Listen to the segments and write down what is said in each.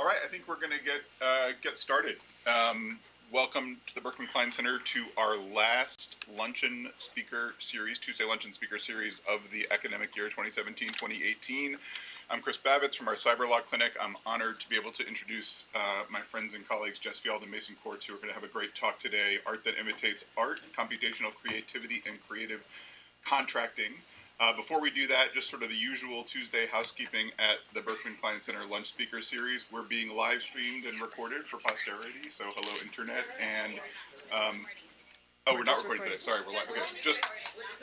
All right, I think we're going to get uh, get started. Um, welcome to the Berkman Klein Center to our last luncheon speaker series, Tuesday luncheon speaker series of the academic year 2017-2018. I'm Chris Bavitz from our Cyber Law Clinic. I'm honored to be able to introduce uh, my friends and colleagues Jess Fjeld and Mason Kortz, who are going to have a great talk today, Art That Imitates Art, Computational Creativity and Creative Contracting. Uh, before we do that, just sort of the usual Tuesday housekeeping at the Berkman Klein Center Lunch Speaker Series. We're being live streamed and recorded for posterity, so hello internet. And um, oh, we're not recording today. Sorry, we're live. Okay, just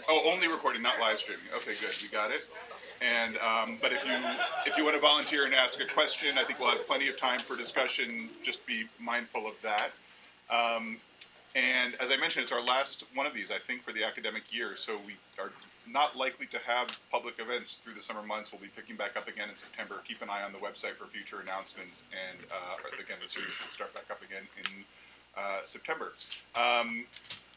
oh, only recording, not live streaming. Okay, good, we got it. And um, but if you if you want to volunteer and ask a question, I think we'll have plenty of time for discussion. Just be mindful of that. Um, and as I mentioned, it's our last one of these, I think, for the academic year. So we are not likely to have public events through the summer months. We'll be picking back up again in September. Keep an eye on the website for future announcements. And uh, again, the series will start back up again in uh, September. Um,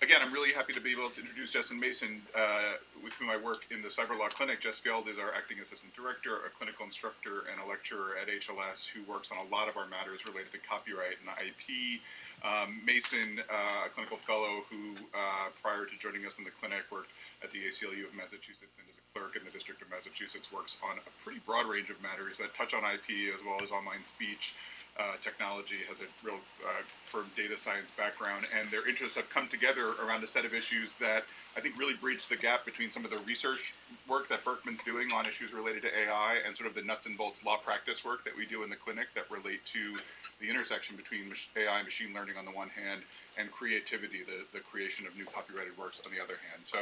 again, I'm really happy to be able to introduce Justin Mason, uh, with whom I work in the Cyberlaw Clinic. Jess Fjeld is our acting assistant director, a clinical instructor, and a lecturer at HLS who works on a lot of our matters related to copyright and IP. Um, Mason, uh, a clinical fellow who, uh, prior to joining us in the clinic, worked at the ACLU of Massachusetts and is a clerk in the District of Massachusetts, works on a pretty broad range of matters that touch on IP as well as online speech. Uh, technology has a real uh, firm data science background, and their interests have come together around a set of issues that I think really breach the gap between some of the research work that Berkman's doing on issues related to AI and sort of the nuts and bolts law practice work that we do in the clinic that relate to the intersection between AI and machine learning on the one hand and creativity, the, the creation of new copyrighted works on the other hand. So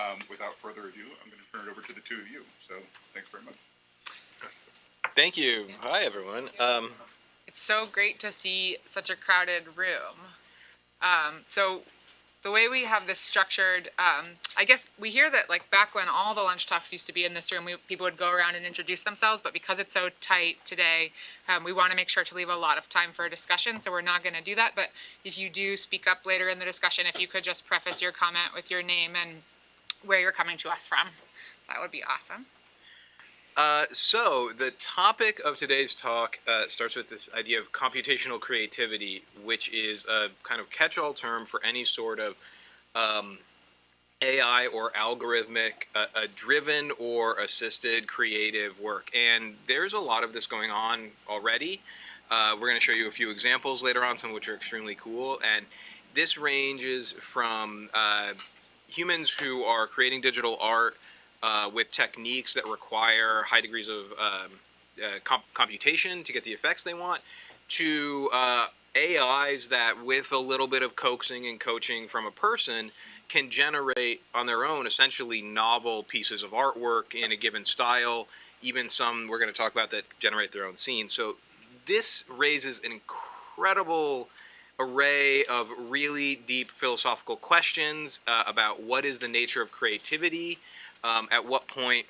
um, without further ado, I'm going to turn it over to the two of you. So thanks very much. Thank you. Hi, everyone. Um, it's so great to see such a crowded room. Um, so the way we have this structured, um, I guess we hear that like back when all the lunch talks used to be in this room, we, people would go around and introduce themselves, but because it's so tight today, um, we want to make sure to leave a lot of time for a discussion, so we're not going to do that. But if you do speak up later in the discussion, if you could just preface your comment with your name and where you're coming to us from. That would be awesome. Uh, so the topic of today's talk uh, starts with this idea of computational creativity, which is a kind of catch-all term for any sort of um, AI or algorithmic uh, driven or assisted creative work. And there's a lot of this going on already. Uh, we're going to show you a few examples later on, some of which are extremely cool. And this ranges from uh, humans who are creating digital art uh, with techniques that require high degrees of um, uh, comp computation to get the effects they want, to uh, AIs that, with a little bit of coaxing and coaching from a person, can generate on their own essentially novel pieces of artwork in a given style. Even some we're going to talk about that generate their own scenes. So this raises an incredible array of really deep philosophical questions uh, about what is the nature of creativity, um, at what point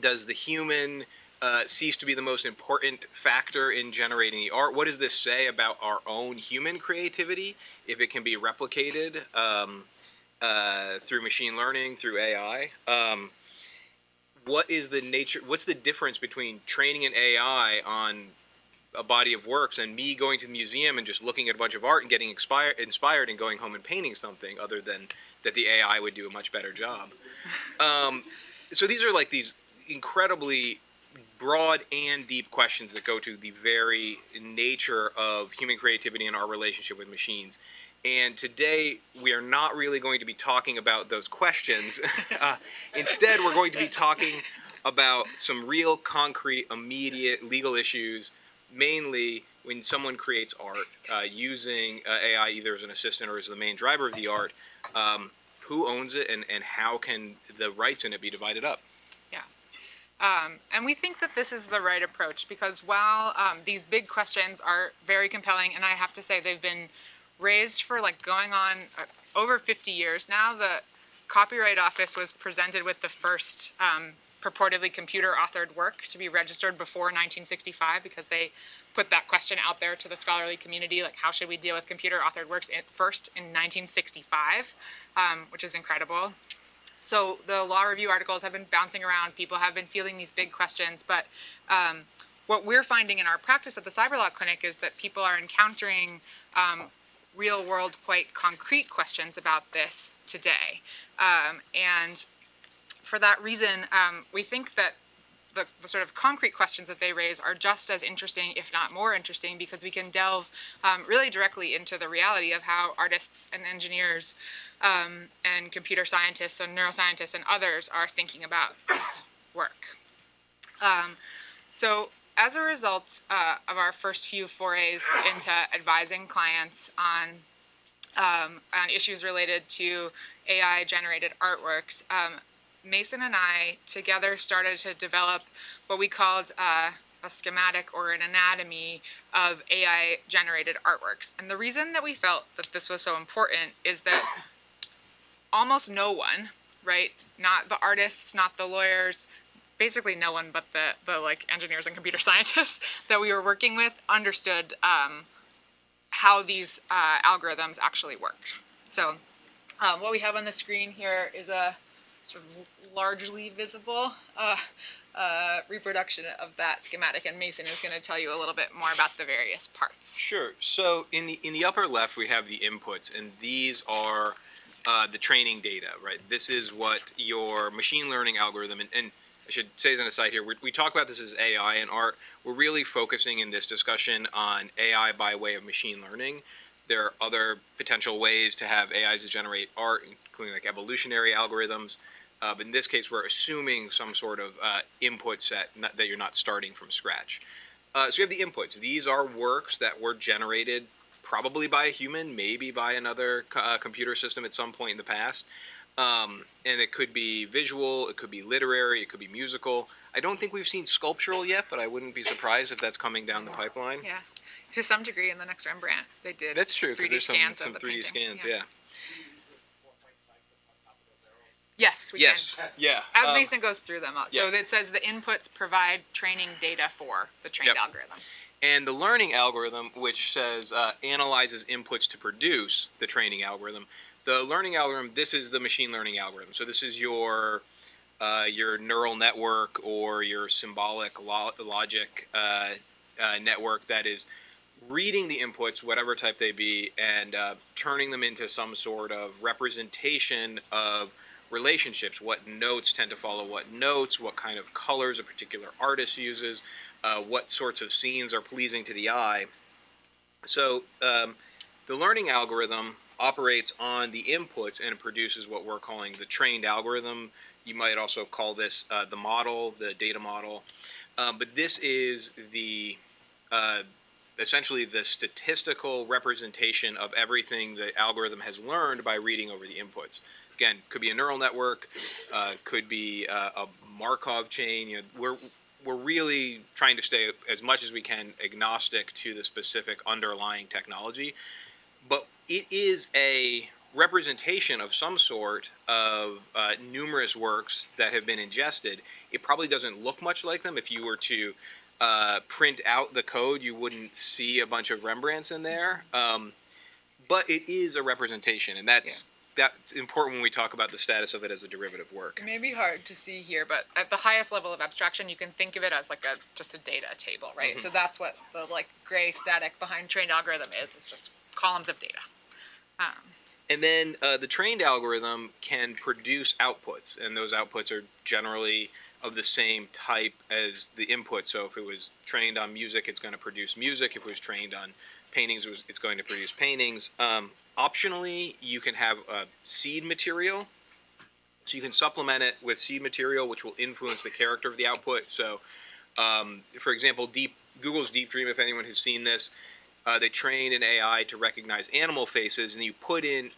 does the human uh, cease to be the most important factor in generating the art? What does this say about our own human creativity, if it can be replicated um, uh, through machine learning, through AI? Um, what is the nature, what's the difference between training an AI on a body of works and me going to the museum and just looking at a bunch of art and getting inspired, inspired and going home and painting something other than that the AI would do a much better job. Um, so these are like these incredibly broad and deep questions that go to the very nature of human creativity and our relationship with machines. And today we are not really going to be talking about those questions. uh, instead, we're going to be talking about some real concrete, immediate legal issues mainly when someone creates art uh, using uh, AI either as an assistant or as the main driver of the art, um, who owns it and, and how can the rights in it be divided up? Yeah. Um, and we think that this is the right approach because while um, these big questions are very compelling, and I have to say they've been raised for like going on uh, over 50 years now, the Copyright Office was presented with the first um, purportedly computer authored work to be registered before 1965 because they put that question out there to the scholarly community, like how should we deal with computer authored works in, first in 1965, um, which is incredible. So the law review articles have been bouncing around. People have been feeling these big questions, but um, what we're finding in our practice at the Cyberlaw Clinic is that people are encountering um, real world, quite concrete questions about this today. Um, and for that reason, um, we think that the, the, sort of concrete questions that they raise are just as interesting, if not more interesting, because we can delve um, really directly into the reality of how artists and engineers um, and computer scientists and neuroscientists and others are thinking about this work. Um, so as a result uh, of our first few forays into advising clients on um, on issues related to AI generated artworks, um, Mason and I together started to develop what we called uh, a schematic or an anatomy of AI generated artworks. And the reason that we felt that this was so important is that almost no one, right, not the artists, not the lawyers, basically no one but the, the like engineers and computer scientists that we were working with understood um, how these uh, algorithms actually worked. So um, what we have on the screen here is a sort of largely visible uh, uh, reproduction of that schematic, and Mason is going to tell you a little bit more about the various parts. Sure. So in the in the upper left, we have the inputs, and these are uh, the training data, right? This is what your machine learning algorithm, and, and I should say as an aside here, we talk about this as AI and art. We're really focusing in this discussion on AI by way of machine learning. There are other potential ways to have AI to generate art, including like evolutionary algorithms. Uh, but in this case, we're assuming some sort of uh, input set not, that you're not starting from scratch. Uh, so you have the inputs. These are works that were generated probably by a human, maybe by another uh, computer system at some point in the past. Um, and it could be visual, it could be literary, it could be musical. I don't think we've seen sculptural yet, but I wouldn't be surprised if that's coming down the pipeline. Yeah, to some degree in the next Rembrandt, they did. That's true because there's some, some 3D paintings. scans. yeah. yeah. Yes, we yes. can. Yeah. As um, Mason goes through them, so yeah. it says the inputs provide training data for the trained Yep. algorithm. And the learning algorithm, which says uh, analyzes inputs to produce the training algorithm, the learning algorithm, this is the machine learning algorithm. So this is your uh, your neural network or your symbolic lo- logic uh, uh, network that is reading the inputs, whatever type they be, and uh, turning them into some sort of representation of relationships. What notes tend to follow what notes, what kind of colors a particular artist uses, uh, what sorts of scenes are pleasing to the eye. So um, the learning algorithm operates on the inputs and produces what we're calling the trained algorithm. You might also call this uh, the model, the data model. Um, but this is the uh, essentially the statistical representation of everything the algorithm has learned by reading over the inputs. Again, could be a neural network, uh, could be uh, a Markov chain. You know, we're we're really trying to stay as much as we can agnostic to the specific underlying technology, but it is a representation of some sort of uh, numerous works that have been ingested. It probably doesn't look much like them. If you were to uh, print out the code, you wouldn't see a bunch of Rembrandts in there. Um, but it is a representation, and that's that's important when we talk about the status of it as a derivative work. It may be hard to see here, but at the highest level of abstraction, you can think of it as like a just a data table, right? Mm-hmm. So that's what the like gray static behind trained algorithm is. It's just columns of data. Um, And then uh, the trained algorithm can produce outputs, and those outputs are generally of the same type as the input. So if it was trained on music, it's going to produce music. If it was trained on paintings, it was, it's going to produce paintings. Um, optionally, you can have uh, seed material. So you can supplement it with seed material, which will influence the character of the output. So, um, for example, Deep Google's Deep Dream, if anyone has seen this, uh, they train an AI to recognize animal faces, and you put in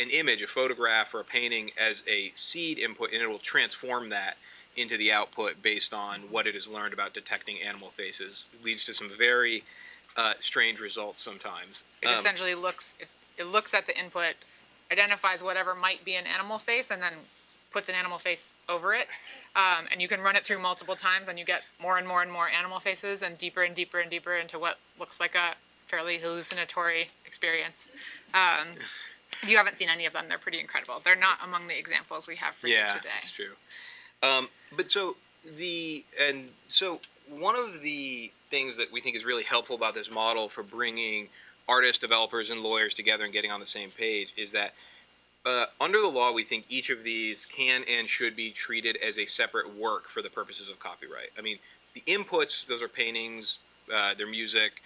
an image, a photograph, or a painting as a seed input, and it will transform that into the output based on what it has learned about detecting animal faces. It leads to some very uh, strange results sometimes. it Um, essentially looks it, it looks at the input, identifies whatever might be an animal face, and then puts an animal face over it. Um, and you can run it through multiple times, and you get more and more and more animal faces, and deeper and deeper and deeper into what looks like a fairly hallucinatory experience. Um, if you haven't seen any of them, they're pretty incredible. They're not among the examples we have for yeah, you today. Yeah, that's true. Um, but so the and so one of the things that we think is really helpful about this model for bringing artists, developers, and lawyers together and getting on the same page is that uh, under the law, we think each of these can and should be treated as a separate work for the purposes of copyright. I mean, the inputs, those are paintings, uh, their music.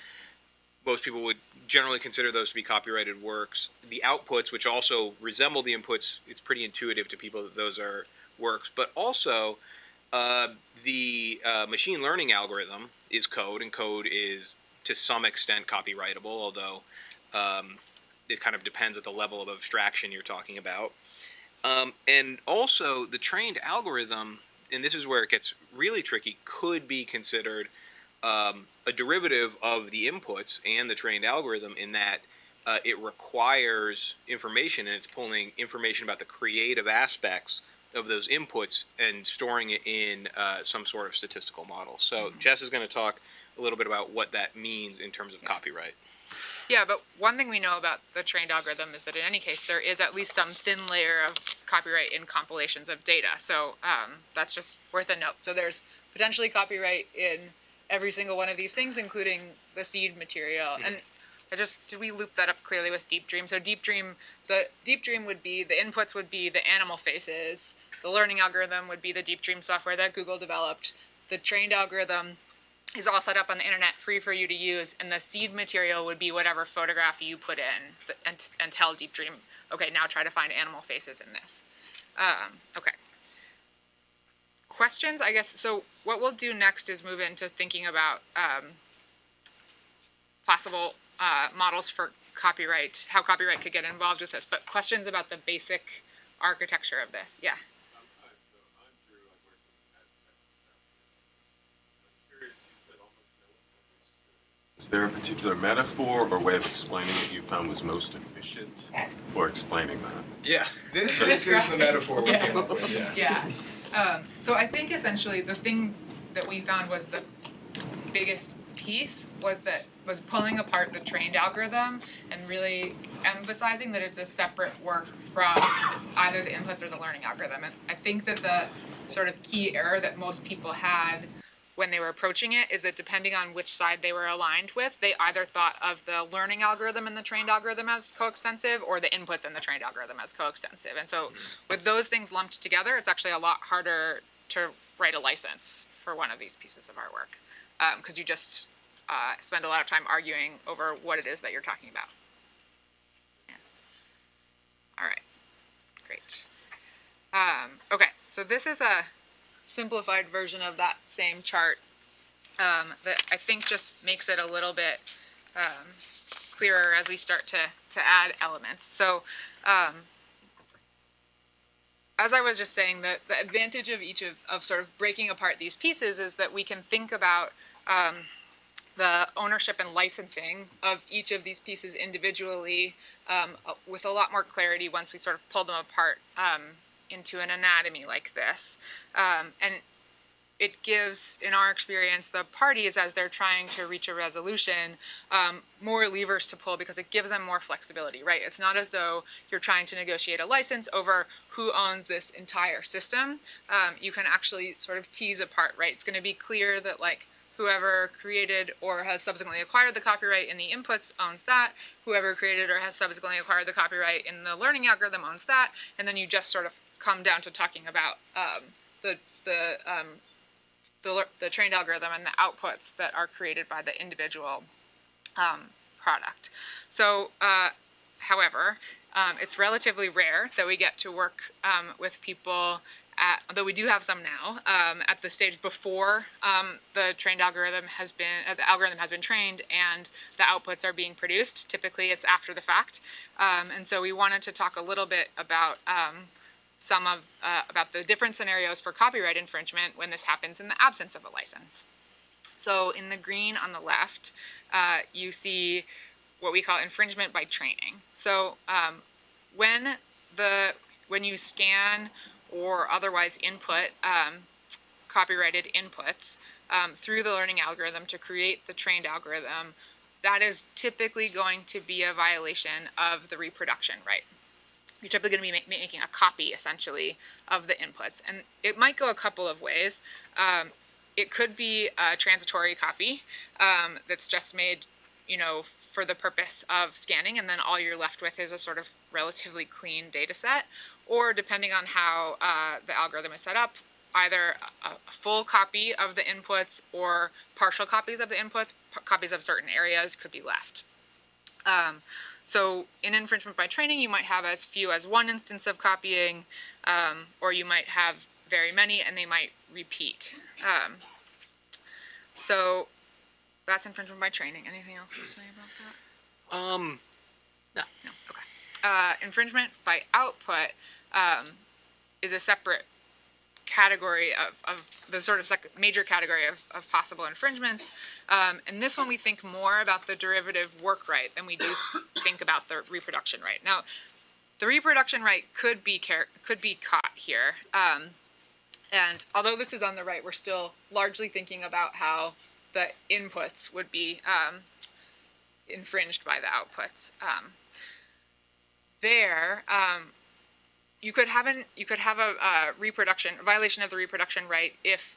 Most people would generally consider those to be copyrighted works. The outputs, which also resemble the inputs, it's pretty intuitive to people that those are works. But also, uh, the uh, machine learning algorithm is code, and code is to some extent copyrightable, although um, it kind of depends at the level of abstraction you're talking about. Um, and also, the trained algorithm, and this is where it gets really tricky, could be considered um, a derivative of the inputs and the trained algorithm in that uh, it requires information and it's pulling information about the creative aspects of those inputs and storing it in uh, some sort of statistical model. So mm-hmm. Jess is going to talk a little bit about what that means in terms of yeah. copyright. Yeah, but one thing we know about the trained algorithm is that in any case, there is at least some thin layer of copyright in compilations of data. So um, that's just worth a note. So there's potentially copyright in every single one of these things, including the seed material. Mm-hmm. And I just did we loop that up clearly with Deep Dream? So Deep Dream, the Deep Dream would be the inputs would be the animal faces. The learning algorithm would be the Deep Dream software that Google developed. The trained algorithm is all set up on the internet, free for you to use, and the seed material would be whatever photograph you put in, and, and tell Deep Dream, okay, now try to find animal faces in this. Um, okay. Questions, I guess, so what we'll do next is move into thinking about um, possible uh, models for copyright, how copyright could get involved with this, but questions about the basic architecture of this, yeah. Is there a particular metaphor or way of explaining it you found was most efficient for explaining that? Yeah, this, this is the metaphor we yeah. came up with. Yeah. yeah. Um, so I think essentially the thing that we found was the biggest piece was that was pulling apart the trained algorithm and really emphasizing that it's a separate work from either the inputs or the learning algorithm. And I think that the sort of key error that most people had when they were approaching it is that depending on which side they were aligned with, they either thought of the learning algorithm and the trained algorithm as coextensive or the inputs and the trained algorithm as coextensive. And so with those things lumped together, it's actually a lot harder to write a license for one of these pieces of artwork because um, you just uh, spend a lot of time arguing over what it is that you're talking about. Yeah. All right, great. Um, okay, so this is a simplified version of that same chart um, that I think just makes it a little bit um, clearer as we start to, to add elements. So um, as I was just saying, the, the advantage of each of, of sort of breaking apart these pieces is that we can think about um, the ownership and licensing of each of these pieces individually um, with a lot more clarity once we sort of pull them apart um, into an anatomy like this. Um, and it gives, in our experience, the parties, as they're trying to reach a resolution, um, more levers to pull because it gives them more flexibility, right? It's not as though you're trying to negotiate a license over who owns this entire system. Um, you can actually sort of tease apart, right? It's going to be clear that, like, whoever created or has subsequently acquired the copyright in the inputs owns that. Whoever created or has subsequently acquired the copyright in the learning algorithm owns that. And then you just sort of come down to talking about um, the the um, the, the trained algorithm and the outputs that are created by the individual um, product. So, uh, however, um, it's relatively rare that we get to work um, with people at, although we do have some now, um, at the stage before um, the trained algorithm has been, uh, the algorithm has been trained and the outputs are being produced. Typically it's after the fact. Um, and so we wanted to talk a little bit about some of uh, about the different scenarios for copyright infringement when this happens in the absence of a license. So in the green on the left, uh, you see what we call infringement by training. So um, when the when you scan or otherwise input um, copyrighted inputs um, through the learning algorithm to create the trained algorithm, that is typically going to be a violation of the reproduction right you're typically going to be ma making a copy essentially of the inputs. And it might go a couple of ways. Um, it could be a transitory copy um, that's just made, you know, for the purpose of scanning, and then all you're left with is a sort of relatively clean data set. Or depending on how uh, the algorithm is set up, either a, full copy of the inputs or partial copies of the inputs, copies of certain areas could be left. Um, so in infringement by training, you might have as few as one instance of copying, um, or you might have very many and they might repeat. Um, so that's infringement by training. Anything else to say about that? Um, No. Okay. Uh, infringement by output um, is a separate category of, of the sort of major category of, of possible infringements. Um, and this one we think more about the derivative work right than we do think about the reproduction right. Now, the reproduction right could be could be caught here. Um, and although this is on the right, we're still largely thinking about how the inputs would be um, infringed by the outputs. Um, there, um, you could have an you could have a, uh reproduction a violation of the reproduction right if,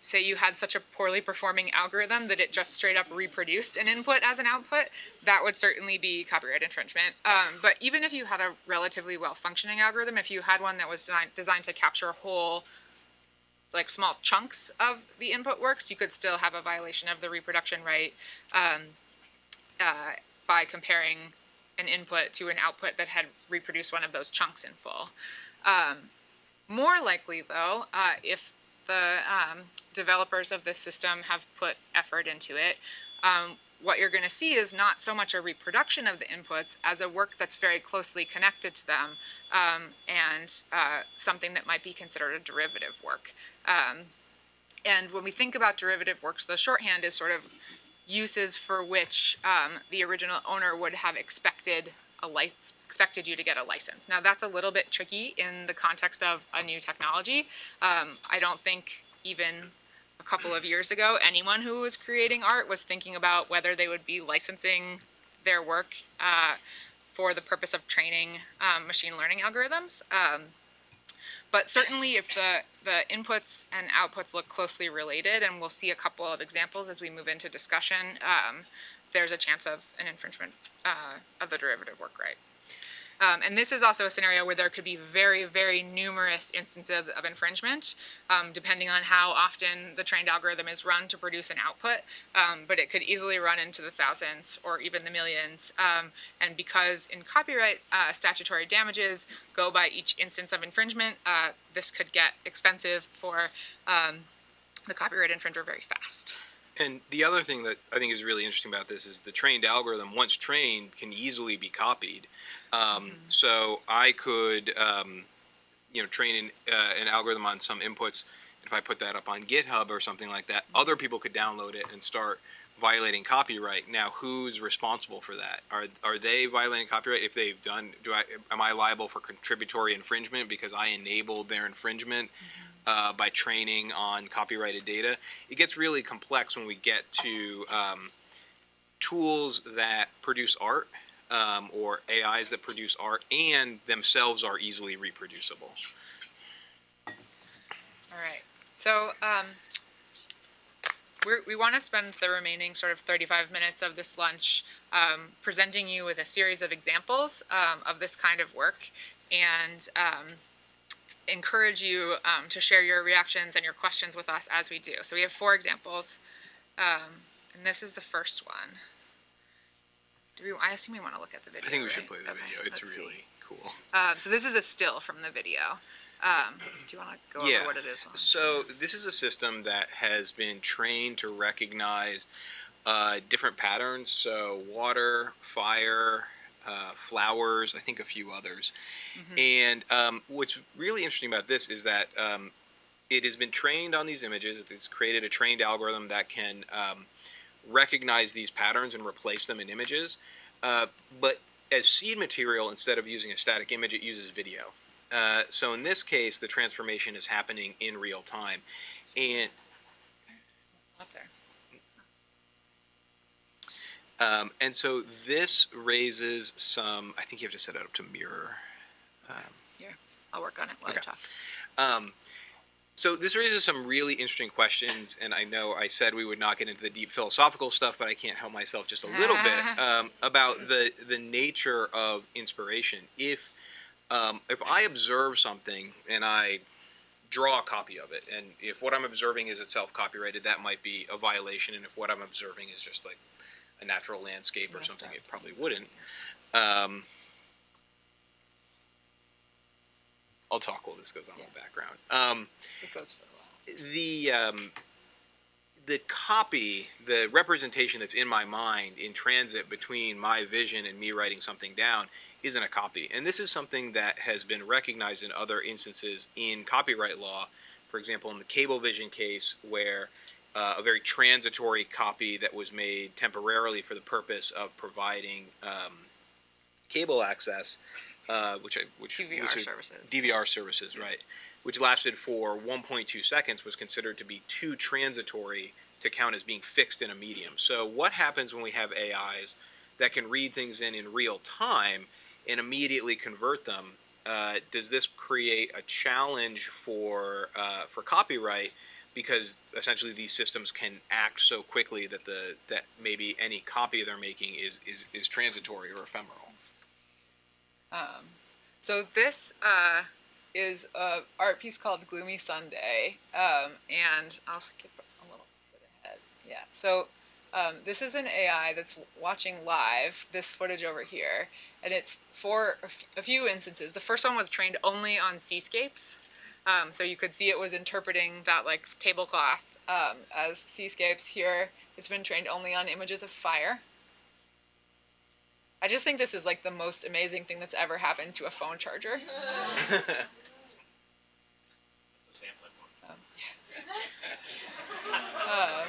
say, you had such a poorly performing algorithm that it just straight up reproduced an input as an output. That would certainly be copyright infringement. Um, but even if you had a relatively well functioning algorithm, if you had one that was designed, designed to capture whole like small chunks of the input works, you could still have a violation of the reproduction right um, uh, by comparing an input to an output that had reproduced one of those chunks in full. Um, more likely, though, uh, if the um, developers of this system have put effort into it, um, what you're going to see is not so much a reproduction of the inputs as a work that's very closely connected to them um, and uh, something that might be considered a derivative work. Um, and when we think about derivative works, the shorthand is sort of uses for which um, the original owner would have expected a lic- expected you to get a license. Now that's a little bit tricky in the context of a new technology. Um, I don't think even a couple of years ago anyone who was creating art was thinking about whether they would be licensing their work uh, for the purpose of training um, machine learning algorithms. Um, but certainly, if the, the inputs and outputs look closely related, and we'll see a couple of examples as we move into discussion, um, there's a chance of an infringement uh, of the derivative work right. Um, and this is also a scenario where there could be very, very numerous instances of infringement, um, depending on how often the trained algorithm is run to produce an output. Um, but it could easily run into the thousands or even the millions. Um, and because in copyright, uh, statutory damages go by each instance of infringement, uh, this could get expensive for um, the copyright infringer very fast. And the other thing that I think is really interesting about this is the trained algorithm, once trained, can easily be copied. Um, So I could, um, you know, train an, uh, an algorithm on some inputs. If I put that up on GitHub or something like that, other people could download it and start violating copyright. Now, who's responsible for that? Are are they violating copyright if they've done? Do I am I liable for contributory infringement because I enabled their infringement? Uh, by training on copyrighted data. It gets really complex when we get to um, tools that produce art um, or AIs that produce art and themselves are easily reproducible. All right. So um, we want to spend the remaining sort of 35 minutes of this lunch um, presenting you with a series of examples um, of this kind of work and um, encourage you um, to share your reactions and your questions with us as we do. So we have four examples, um, and this is the first one. Do we, I assume we want to look at the video. I think we should play the Okay, video. It's let's see. really cool. Um, so this is a still from the video. Um, do you want to go Yeah. over what it is? So this is a system that has been trained to recognize uh, different patterns. So water, fire, uh, flowers, I think a few others. And um, what's really interesting about this is that um, it has been trained on these images. It's created a trained algorithm that can um, recognize these patterns and replace them in images. Uh, but as seed material, instead of using a static image, it uses video. Uh, so in this case, the transformation is happening in real time, and up there. Um, and so this raises some. I think you have to set it up to mirror. Yeah, I'll work on it while Okay. I talk. Um, So this raises some really interesting questions, and I know I said we would not get into the deep philosophical stuff, but I can't help myself just a little bit um, about the the nature of inspiration. If um, if I observe something and I draw a copy of it, and if what I'm observing is itself copyrighted, that might be a violation. And if what I'm observing is just like a natural landscape or something, it probably wouldn't. Um, I'll talk while this goes on in the background. Um, It goes for a while. the um, the copy, the representation that's in my mind in transit between my vision and me writing something down isn't a copy. And this is something that has been recognized in other instances in copyright law. For example, in the Cablevision case, where uh, a very transitory copy that was made temporarily for the purpose of providing um, cable access, uh, which I, which DVR services. DVR services, right? Which lasted for 1.2 seconds, was considered to be too transitory to count as being fixed in a medium. So, what happens when we have AIs that can read things in in real time and immediately convert them? Uh, does this create a challenge for uh, for copyright? Because essentially these systems can act so quickly that the that maybe any copy they're making is is, is transitory or ephemeral. Um, so this uh, is a art piece called Gloomy Sunday, um, and I'll skip a little bit ahead. Yeah. So um, this is an AI that's watching live this footage over here, and it's for a few instances. The first one was trained only on seascapes, um, so you could see it was interpreting that like tablecloth um, as seascapes. Here, it's been trained only on images of fire. I just think this is like the most amazing thing that's ever happened to a phone charger. Um,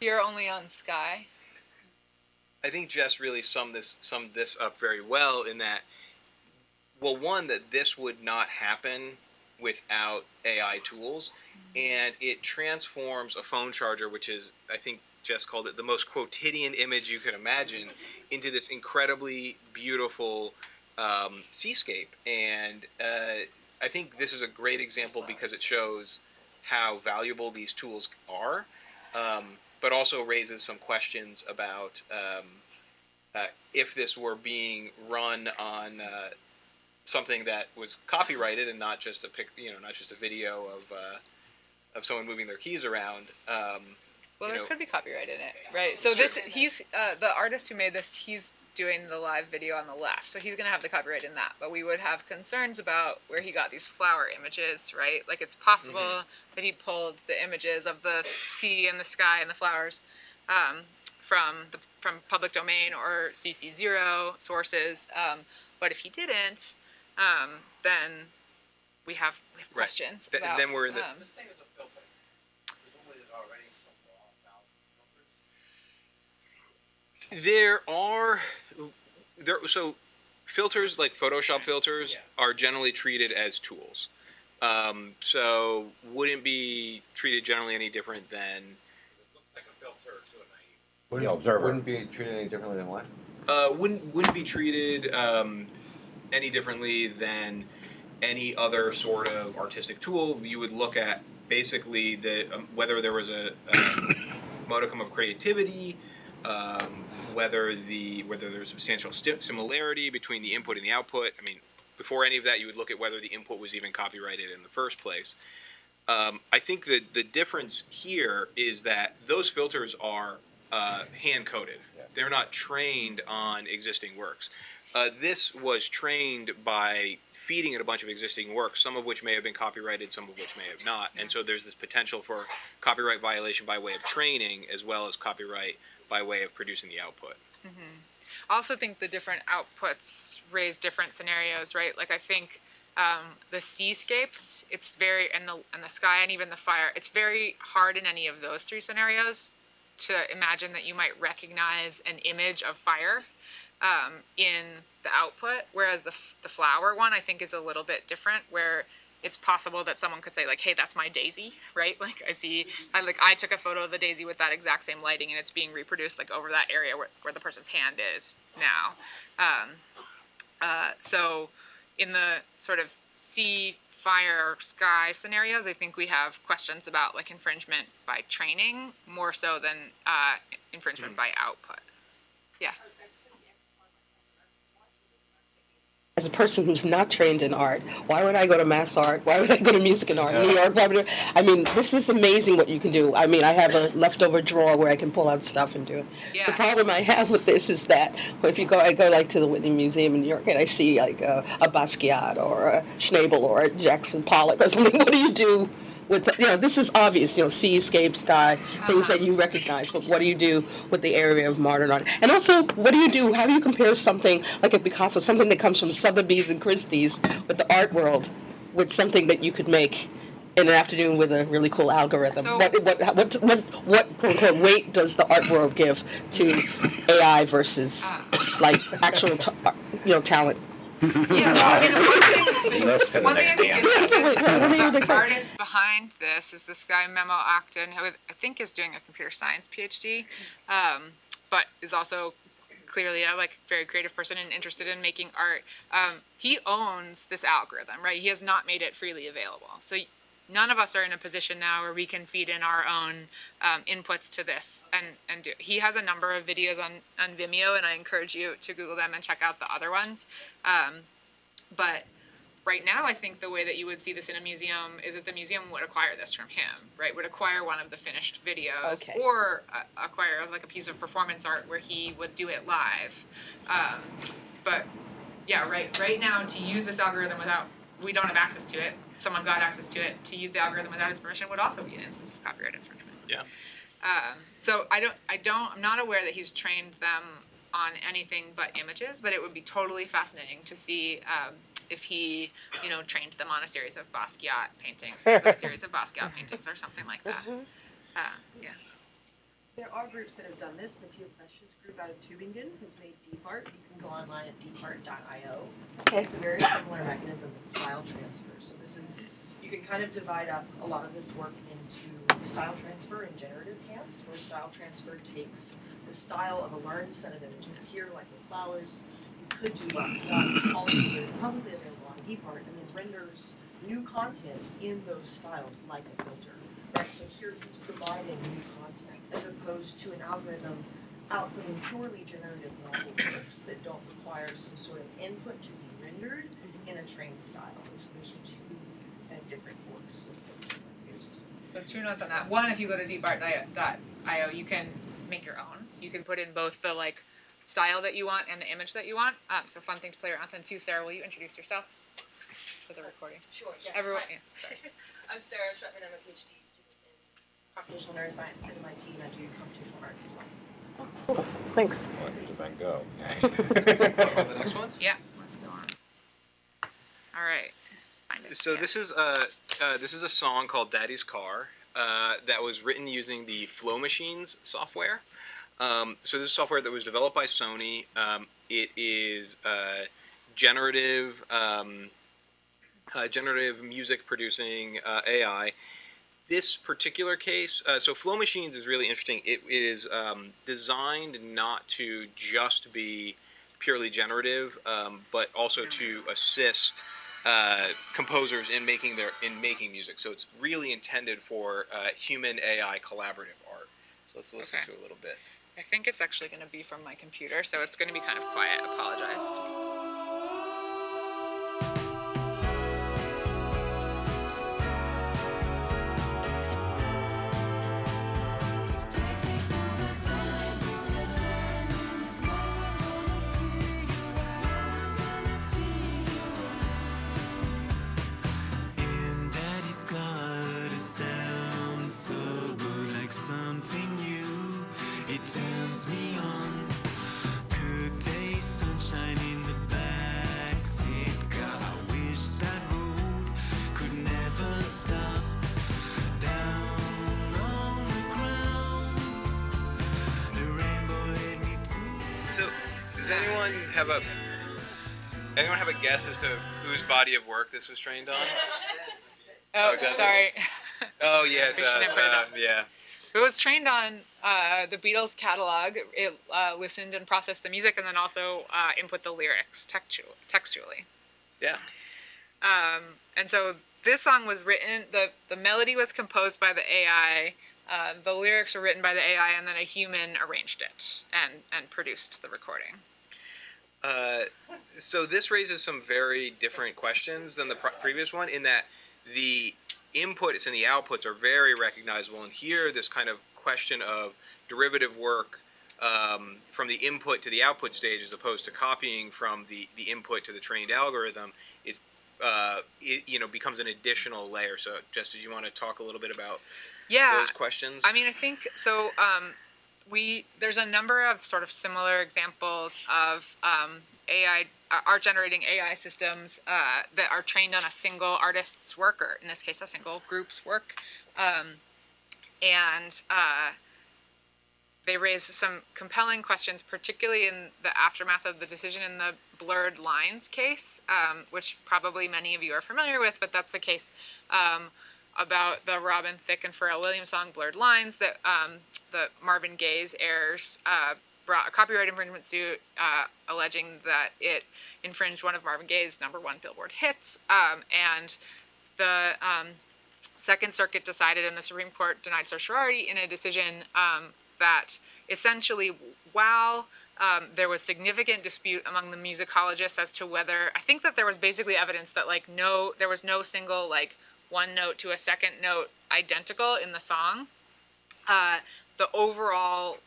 here only on Sky. I think Jess really summed this summed this up very well in that well one that this would not happen without AI tools and it transforms a phone charger which is I think Jess called it the most quotidian image you could imagine into this incredibly beautiful um, seascape. And uh, I think this is a great example because it shows how valuable these tools are um, but also raises some questions about um, uh, if this were being run on uh, something that was copyrighted and not just a pic, you know, not just a video of uh, of someone moving their keys around. Um, Well, there know- could be copyright in it, right? So this, he's uh, the artist who made this. He's doing the live video on the left, so he's gonna have the copyright in that. But we would have concerns about where he got these flower images, right? Like it's possible Mm-hmm. that he pulled the images of the sea and the sky and the flowers um, from the from public domain or CC zero sources. Um, but if he didn't, um, then we have, we have Right. questions. Th- about, then we're in the- um, This thing is a filter. Presumably there's already some law about filters. There are there so filters like Photoshop filters Yeah. are generally treated as tools. Um, so wouldn't be treated generally any different than It looks like a filter to a naive. Wouldn't, The observer. Wouldn't be treated any differently than what? uh, wouldn't wouldn't be treated um, any differently than any other sort of artistic tool. You would look at basically the um, whether there was a, a modicum of creativity, um, whether the whether there's substantial similarity between the input and the output. I mean, before any of that, you would look at whether the input was even copyrighted in the first place. Um, I think that the difference here is that those filters are uh, hand coded. They're not trained on existing works. Uh, this was trained by feeding it a bunch of existing works, some of which may have been copyrighted, some of which may have not. And so there's this potential for copyright violation by way of training as well as copyright by way of producing the output. I also think the different outputs raise different scenarios, right? Like I think um, the seascapes, it's very and the and the sky and even the fire, it's very hard in any of those three scenarios to imagine that you might recognize an image of fire um, in the output, whereas the the flower one I think is a little bit different, where it's possible that someone could say like, "Hey, that's my daisy," right? Like I see, I like I took a photo of the daisy with that exact same lighting, and it's being reproduced like over that area where, where the person's hand is now. Um, uh, so, in the sort of sea fire sky scenarios, I think we have questions about like infringement by training more so than uh, infringement by output. Yeah. As a person who's not trained in art, why would I go to mass art? Why would I go to music and art? In New York, why would I, I mean, this is amazing what you can do. I mean, I have a leftover drawer where I can pull out stuff and do it. The problem I have with this is that if you go, I go like to the Whitney Museum in New York and I see like a, a Basquiat or a Schnabel or a Jackson Pollock or something. What do you do? With you know, this is obvious. You know, seascape, sky, things that you recognize. But what do you do with the area of modern art? And also, what do you do? How do you compare something like a Picasso, something that comes from Sotheby's and Christie's, with the art world, with something that you could make in an afternoon with a really cool algorithm? So- what, what, what, what, what quote unquote weight does the art world give to AI versus like actual, you know, talent? Yeah, well, I mean, the one thing, That's the one thing next I think band. is that Wait, wait, what do you this, think? the artist behind this is this guy Memo Akten, who I think is doing a computer science PhD, um, but is also clearly a like very creative person and interested in making art. Um, he owns this algorithm, right? He has not made it freely available, so none of us are in a position now where we can feed in our own um, inputs to this and and do. He has a number of videos on on Vimeo, and I encourage you to Google them and check out the other ones. Um, but right now, I think the way that you would see this in a museum is that the museum would acquire this from him, right? Would acquire one of the finished videos Okay. or uh, acquire like a piece of performance art where he would do it live. Um, but yeah, right. Right now, to use this algorithm without we don't have access to it. If someone got access to it, to use the algorithm without his permission would also be an instance of copyright infringement. Yeah. Um, so I don't, I don't, I'm not aware that he's trained them on anything but images, but it would be totally fascinating to see um, if he, you know, trained them on a series of Basquiat paintings, a series of Basquiat paintings or something like that. Uh, yeah. There are groups that have done this. Matthias Bethge's group out of Tübingen has made DeepArt. You can go online at deepart.io. Okay. It's a very similar mechanism with style transfer. So this is, you can kind of divide up a lot of this work into style transfer and generative camps, where style transfer takes the style of a learned set of images here, like with flowers. Could do all of these are publicly available on DeepArt, and then renders new content in those styles like a filter. Right, so here he's providing new content as opposed to an algorithm outputting purely generative novel works that don't require some sort of input to be rendered mm-hmm. in a trained style. There's, there's two kind of different forks of things that we're used to. So two notes on that. One, if you go to deepart.io, you can make your own. You can put in both the like style that you want and the image that you want. Um, so fun thing to play around with. And two, Sarah, will you introduce yourself? It's for the recording. Sure, yes. Everyone, yeah, sorry. I'm Sarah Schwettmann. I'm a PhD student in computational neuroscience at MIT, and I do computational art as well. Thanks. Well, here's a Van Gogh. the next one. Yeah, let's go on. All right. So Yeah. this is uh, uh, this is a song called "Daddy's Car" uh, that was written using the Flow Machines software. Um, so this is software that was developed by Sony. Um, it is uh, generative, um, uh, generative music producing uh, AI. This particular case, uh, so Flow Machines is really interesting. It, it is um, designed not to just be purely generative, um, but also to assist uh, composers in making their in making music. So it's really intended for uh, human AI collaborative art. So let's listen Okay. to a little bit. I think it's actually going to be from my computer, so it's going to be kind of quiet. Apologize. Have a anyone have a guess as to whose body of work this was trained on? Oh, Oh, sorry. Oh yeah, it does. it Uh, up. yeah. It was trained on uh, the Beatles catalog. It uh, listened and processed the music, and then also uh, input the lyrics textu- textually. Yeah. Um, and so this song was written. the The melody was composed by the AI. Uh, the lyrics were written by the AI, and then a human arranged it and and produced the recording. Uh, so this raises some very different questions than the pr- previous one in that the inputs and the outputs are very recognizable. And here, this kind of question of derivative work um, from the input to the output stage, as opposed to copying from the, the input to the trained algorithm, is uh, it, you know becomes an additional layer. So, Jess, did you want to talk a little bit about Yeah, those questions? I mean, I think so. Um, we there's a number of sort of similar examples of um, AI uh, art generating AI systems uh, that are trained on a single artist's work, or in this case, a single group's work, um, and uh, they raise some compelling questions, particularly in the aftermath of the decision in the blurred lines case, um, which probably many of you are familiar with, but that's the case um, about the Robin Thicke and Pharrell Williams song "Blurred Lines" that um, the Marvin Gaye's heirs uh, brought a copyright infringement suit uh, alleging that it infringed one of Marvin Gaye's number one Billboard hits, um, and the um, Second Circuit decided, and the Supreme Court denied certiorari in a decision um, that essentially, while um, there was significant dispute among the musicologists as to whether I think that there was basically evidence that like no, there was no single like one note to a second note identical in the song. Uh, the overall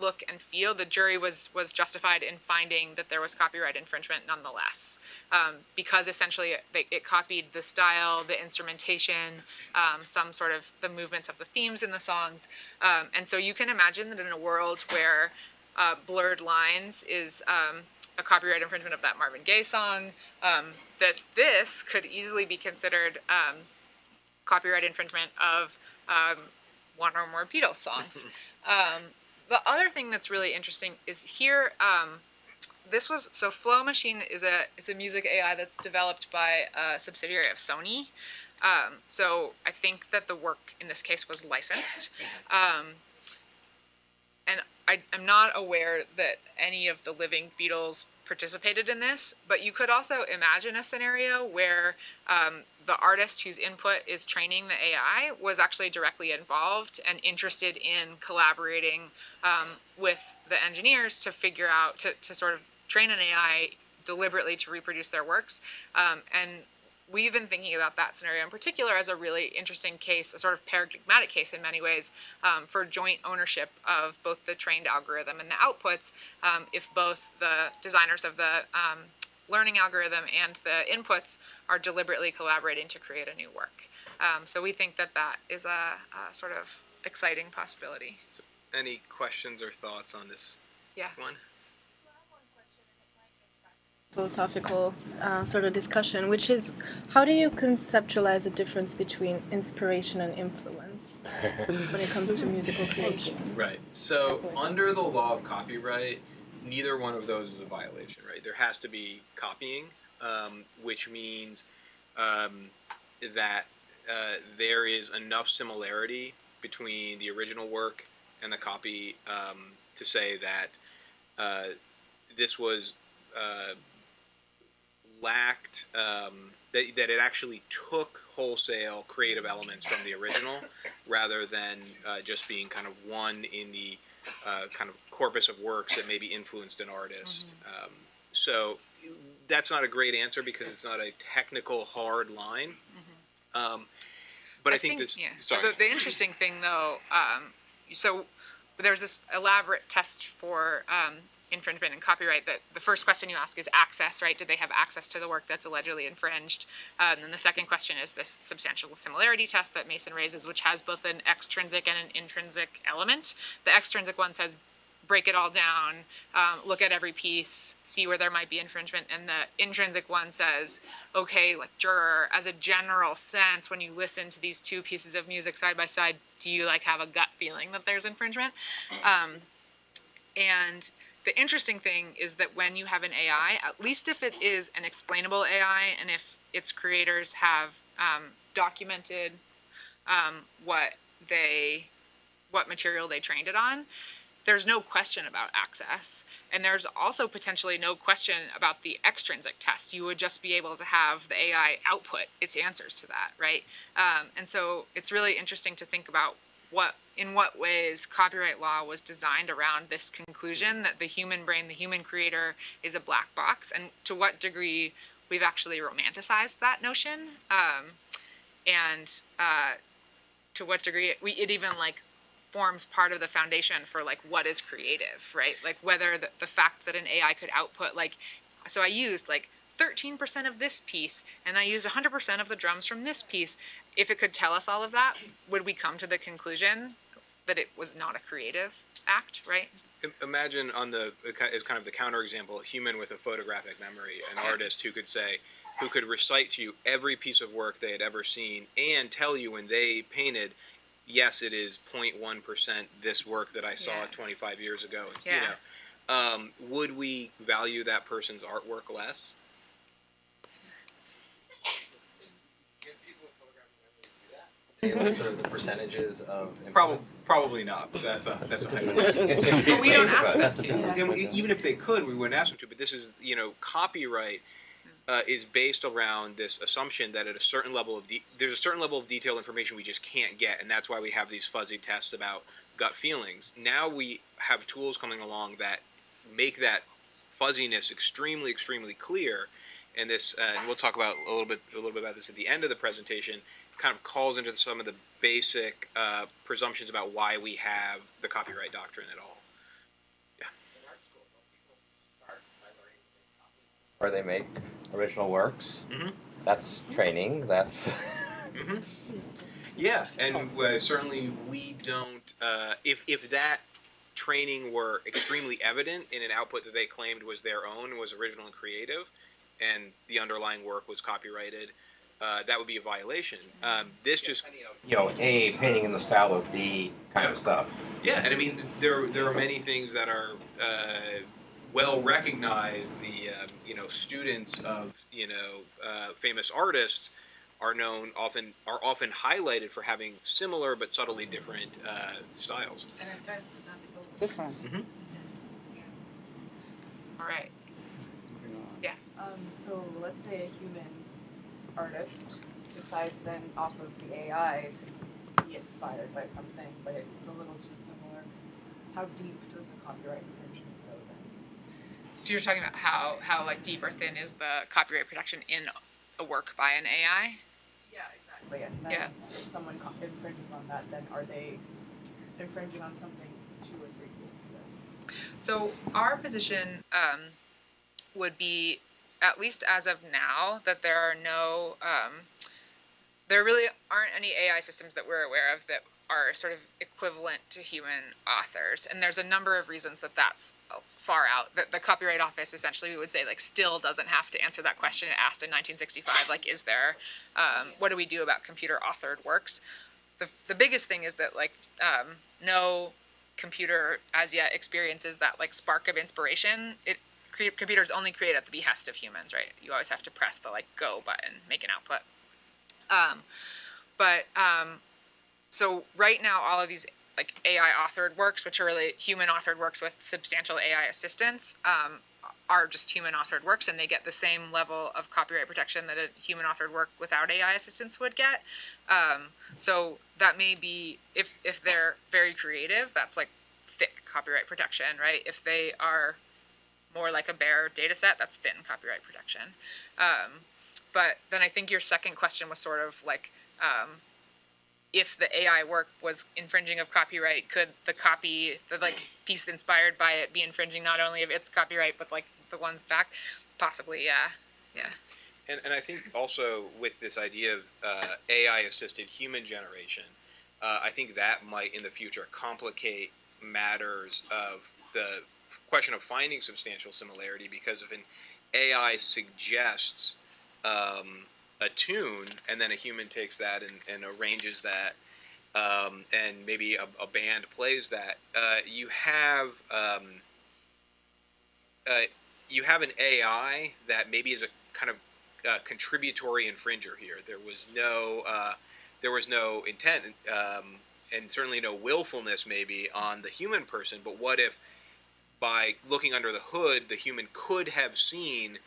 look and feel, the jury was was justified in finding that there was copyright infringement nonetheless, um, because essentially it, it copied the style, the instrumentation, um, some sort of the movements of the themes in the songs, um, and so you can imagine that in a world where uh, blurred lines is um, a copyright infringement of that Marvin Gaye song, um, that this could easily be considered um, copyright infringement of um, one or more Beatles songs. um, the other thing that's really interesting is here. Um, this was so Flow Machine is a is a music AI that's developed by a subsidiary of Sony. Um, so I think that the work in this case was licensed. Um, and I, I'm not aware that any of the living Beatles participated in this, but you could also imagine a scenario where um, the artist whose input is training the AI was actually directly involved and interested in collaborating um, with the engineers to figure out, to, to sort of train an AI deliberately to reproduce their works. Um, and we've been thinking about that scenario in particular as a really interesting case, a sort of paradigmatic case in many ways, um, for joint ownership of both the trained algorithm and the outputs. Um, if both the designers of the um, learning algorithm and the inputs are deliberately collaborating to create a new work. Um, so we think that that is a, a sort of exciting possibility. Any questions or thoughts on this Yeah. one? Philosophical uh, sort of discussion, which is how do you conceptualize the difference between inspiration and influence when it comes to musical creation? Right. So under the law of copyright, neither one of those is a violation, right? There has to be copying, um, which means um, that uh, there is enough similarity between the original work and the copy um, to say that uh, this was uh, lacked um, that, that it actually took wholesale creative elements from the original rather than uh, just being kind of one in the uh, kind of corpus of works that maybe influenced an artist. Um, so that's not a great answer because it's not a technical hard line. Um, but I, think, this. yeah. Sorry. The, the interesting thing, though, um, so there's this elaborate test for um, infringement and copyright. That the first question you ask is access, right? Did they have access to the work that's allegedly infringed? Um, and then the second question is this substantial similarity test that Mason raises, which has both an extrinsic and an intrinsic element. The extrinsic one says break it all down, um, look at every piece, see where there might be infringement. And the intrinsic one says, okay, like juror, as a general sense, when you listen to these two pieces of music side by side, do you like have a gut feeling that there's infringement? Um, and the interesting thing is that when you have an AI, at least if it is an explainable AI and if its creators have um, documented um, what they what material they trained it on, there's no question about access, and there's also potentially no question about the extrinsic test. You would just be able to have the AI output its answers to that, right? Um, and so it's really interesting to think about what in what ways copyright law was designed around this conclusion that the human brain, the human creator, is a black box, and to what degree we've actually romanticized that notion, um, and uh, to what degree it, we, it even like forms part of the foundation for like what is creative, right? Like whether the, the fact that an AI could output like, so I used like 13% of this piece and I used 100% of the drums from this piece. If it could tell us all of that, would we come to the conclusion that it was not a creative act, right? Imagine on the as kind of the counterexample, a human with a photographic memory, an artist who could say, who could recite to you every piece of work they had ever seen and tell you when they painted, yes, it is 0.1 percent this work that I saw Yeah. 25 years ago. It's, Yeah. You know, um, would we value that person's artwork less? Say, like, sort of the percentages of Probably, influence. probably not. That's a that's a But we don't ask them to. the. And we- even if they could, we wouldn't ask them to. But this is, you know, copyright uh, is based around this assumption that at a certain level of de- there's a certain level of detailed information we just can't get, and that's why we have these fuzzy tests about gut feelings. Now we have tools coming along that make that fuzziness extremely, extremely clear. And this, uh, and we'll talk about a little bit, a little bit about this at the end of the presentation. Kind of calls into some of the basic uh, presumptions about why we have the copyright doctrine at all. In art school, don't people start by learning to make copies? Or they make original works. Mhm. That's training. That's Yeah, and uh, certainly we don't. Uh, if if that training were extremely evident in an output that they claimed was their own, was original and creative, and the underlying work was copyrighted, uh, that would be a violation. Um, this just you know a painting in the style of B kind of stuff. yeah, and I mean there there are many things that are uh, well recognized. The um, you know students of you know uh, famous artists are known often are often highlighted for having similar but subtly different uh, styles. And it does mathematical. Different. All right. Yes. Um, so let's say a human artist decides then off of the AI to be inspired by something, but it's a little too similar. How deep does the copyright infringement go then? So you're talking about how how like deep or thin is the copyright protection in a work by an AI? Yeah, exactly. And then Yeah. if someone infringes on that, then are they infringing on something two or three things then? So our position um, would be, at least as of now, that there are no, um, there really aren't any AI systems that we're aware of that are sort of equivalent to human authors. And there's a number of reasons that that's far out. The, the Copyright Office essentially, we would say, like, still doesn't have to answer that question it asked in 1965. Like, is there, um, what do we do about computer authored works? The, the biggest thing is that, like, um, no computer as yet experiences that like spark of inspiration it computers only create at the behest of humans right? You always have to press the like go button make an output. Um, but um, so right now all of these like ai authored works which are really human authored works with substantial ai assistance um, are just human authored works and they get the same level of copyright protection that a human authored work without ai assistance would get. Um, so that may be if if they're very creative, that's like thick copyright protection, right? If they are more like a bare data set, that's thin copyright protection. Um, but then I think your second question was sort of like um, if the AI work was infringing of copyright, could the copy, the like piece inspired by it, be infringing not only of its copyright but like the ones back? Possibly, yeah, yeah. And, and I think also with this idea of uh, AI assisted human generation, uh, I think that might in the future complicate matters of the question of finding substantial similarity because if an AI suggests um, a tune and then a human takes that and, and arranges that um, and maybe a, a band plays that, uh, you have um, uh, you have an AI that maybe is a kind of uh, contributory infringer here. There was no uh, there was no intent um, and certainly no willfulness maybe on the human person. But what if, by looking under the hood, the human could have seen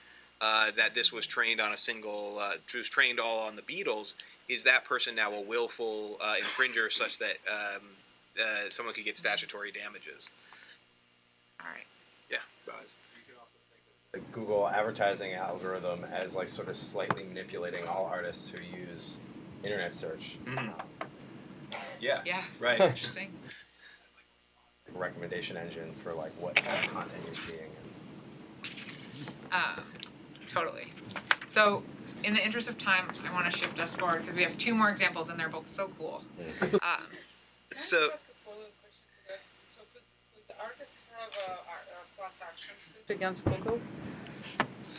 uh, that this was trained on a single, uh, was trained all on the Beatles? Is that person now a willful uh, infringer, such that um, uh, someone could get statutory damages? All right. Yeah, Buzz. the Google advertising algorithm as like sort of slightly manipulating all artists who use internet search. Mhm. Yeah. Yeah. Right. Interesting. Recommendation engine for like what kind of content you're seeing. Um, totally. So, in the interest of time, I want to shift us forward because we have two more examples and they're both so cool. Um, So. So could, could the artist have a, a class action suit against Google?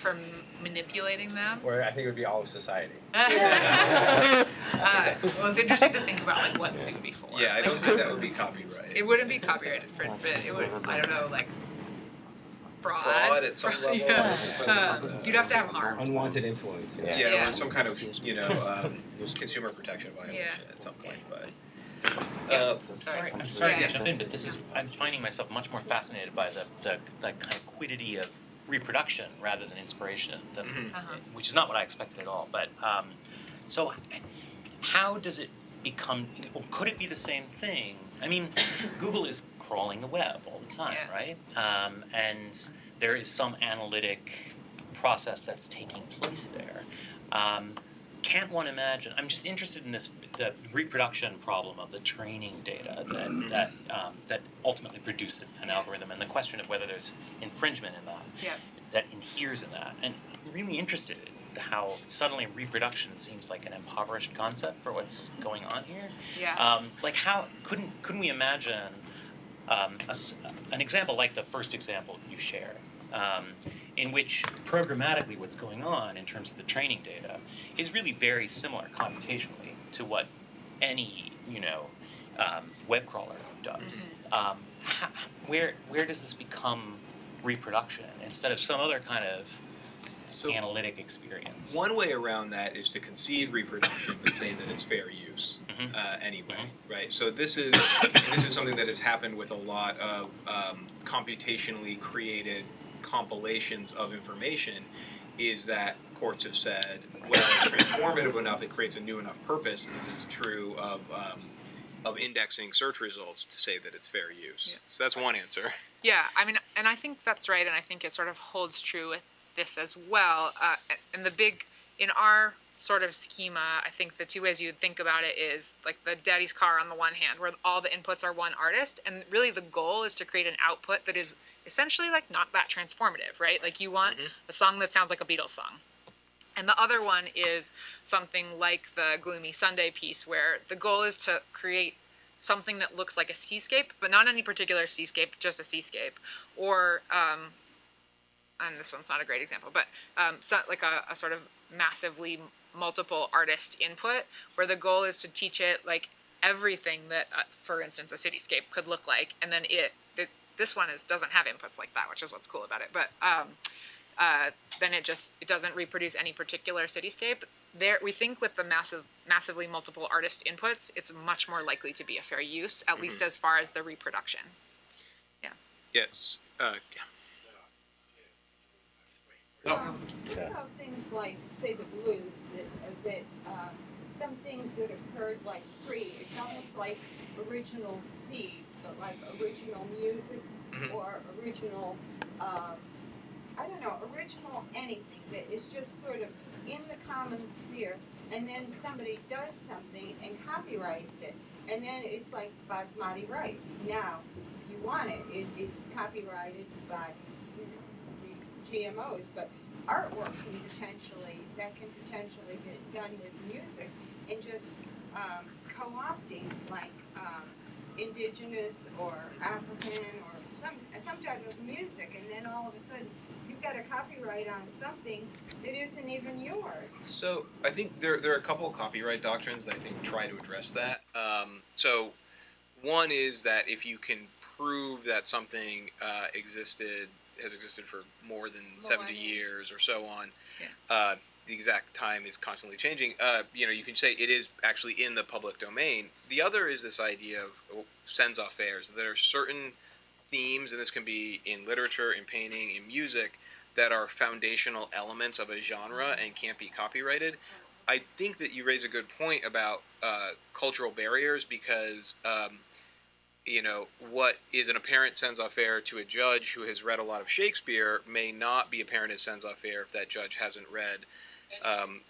For manipulating them. Or I think it would be all of society. uh, well, it's interesting to think about like what suit before. Yeah, I don't think that would be copyright. It wouldn't be copyrighted for, but it would. I don't know, like fraud. Fraud at some level. Yeah. Um, you'd have to have harm. Unwanted influence. Yeah, Yeah. or some kind of you know um, consumer protection violation Yeah. at some point. But uh, Sorry, I'm sorry to jump in, but this is, I'm finding myself much more fascinated by the, the, the kind of quiddity of reproduction rather than inspiration, than, Mhm. Uh-huh. which is not what I expected at all. But um, so, how does it become? Or could it be the same thing? I mean, Google is crawling the web all the time, Yeah. right? Um, and there is some analytic process that's taking place there. Um, can't one imagine? I'm just interested in this the reproduction problem of the training data that that um, that ultimately produces an algorithm, and the question of whether there's infringement in that Yeah. that inheres in that, and I'm really interested in how suddenly reproduction seems like an impoverished concept for what's going on here. Yeah. Um, like how couldn't couldn't we imagine um, a an example like the first example you shared, um, in which programmatically what's going on in terms of the training data is really very similar computationally to what any you know um, web crawler does. Um, how, where where does this become reproduction instead of some other kind of so analytic experience? one way around that is to concede reproduction, but say that it's fair use Mhm. uh, anyway, right? So this is this is something that has happened with a lot of um, computationally created compilations of information. Is that courts have said, well, it's transformative enough, it creates a new enough purpose. And this is true of um, of indexing search results to say that it's fair use. Yeah. So that's one answer. Yeah, I mean, and I think that's right, and I think it sort of holds true with this as well. Uh, and the big, in our sort of schema, I think the two ways you would think about it is like the daddy's car on the one hand, where all the inputs are one artist, and really the goal is to create an output that is essentially like not that transformative, right? Like you want a song that sounds like a Beatles song. And the other one is something like the Gloomy Sunday piece, where the goal is to create something that looks like a seascape, but not any particular seascape, just a seascape. Or, um, and this one's not a great example, but um, so, like a, a sort of massively multiple artist input, where the goal is to teach it like everything that, uh, for instance, a cityscape could look like, and then it this one is doesn't have inputs like that, which is what's cool about it. But um, uh, then it just it doesn't reproduce any particular cityscape. There, we think with the massive, massively multiple artist inputs, it's much more likely to be a fair use, at least as far as the reproduction. Yeah. Yes. Uh, yeah. Um, what about things like, say, the blues, that, uh, that, um, some things that occurred like free, it's almost like original seeds, but like original music Mhm. or original, um, I don't know, original anything that is just sort of in the common sphere, and then somebody does something and copyrights it, and then it's like basmati rice. Now, if you want it, it, it's copyrighted by, you know, GMOs, but artwork can potentially, that can potentially be done with music and just um, co-opting like um, indigenous or African or some some type of music, and then all of a sudden you've got a copyright on something that isn't even yours. So I think there there are a couple of copyright doctrines that I think try to address that. Um, so one is that if you can prove that something uh, existed has existed for more than 70 years or so on. Uh, the exact time is constantly changing. Uh, you know, you can say it is actually in the public domain. The other is this idea of oh, scènes à faire. There are certain themes, and this can be in literature, in painting, in music, that are foundational elements of a genre and can't be copyrighted. I think that you raise a good point about uh, cultural barriers because, um, you know, what is an apparent scènes à faire to a judge who has read a lot of Shakespeare may not be apparent as scènes à faire if that judge hasn't read. Um,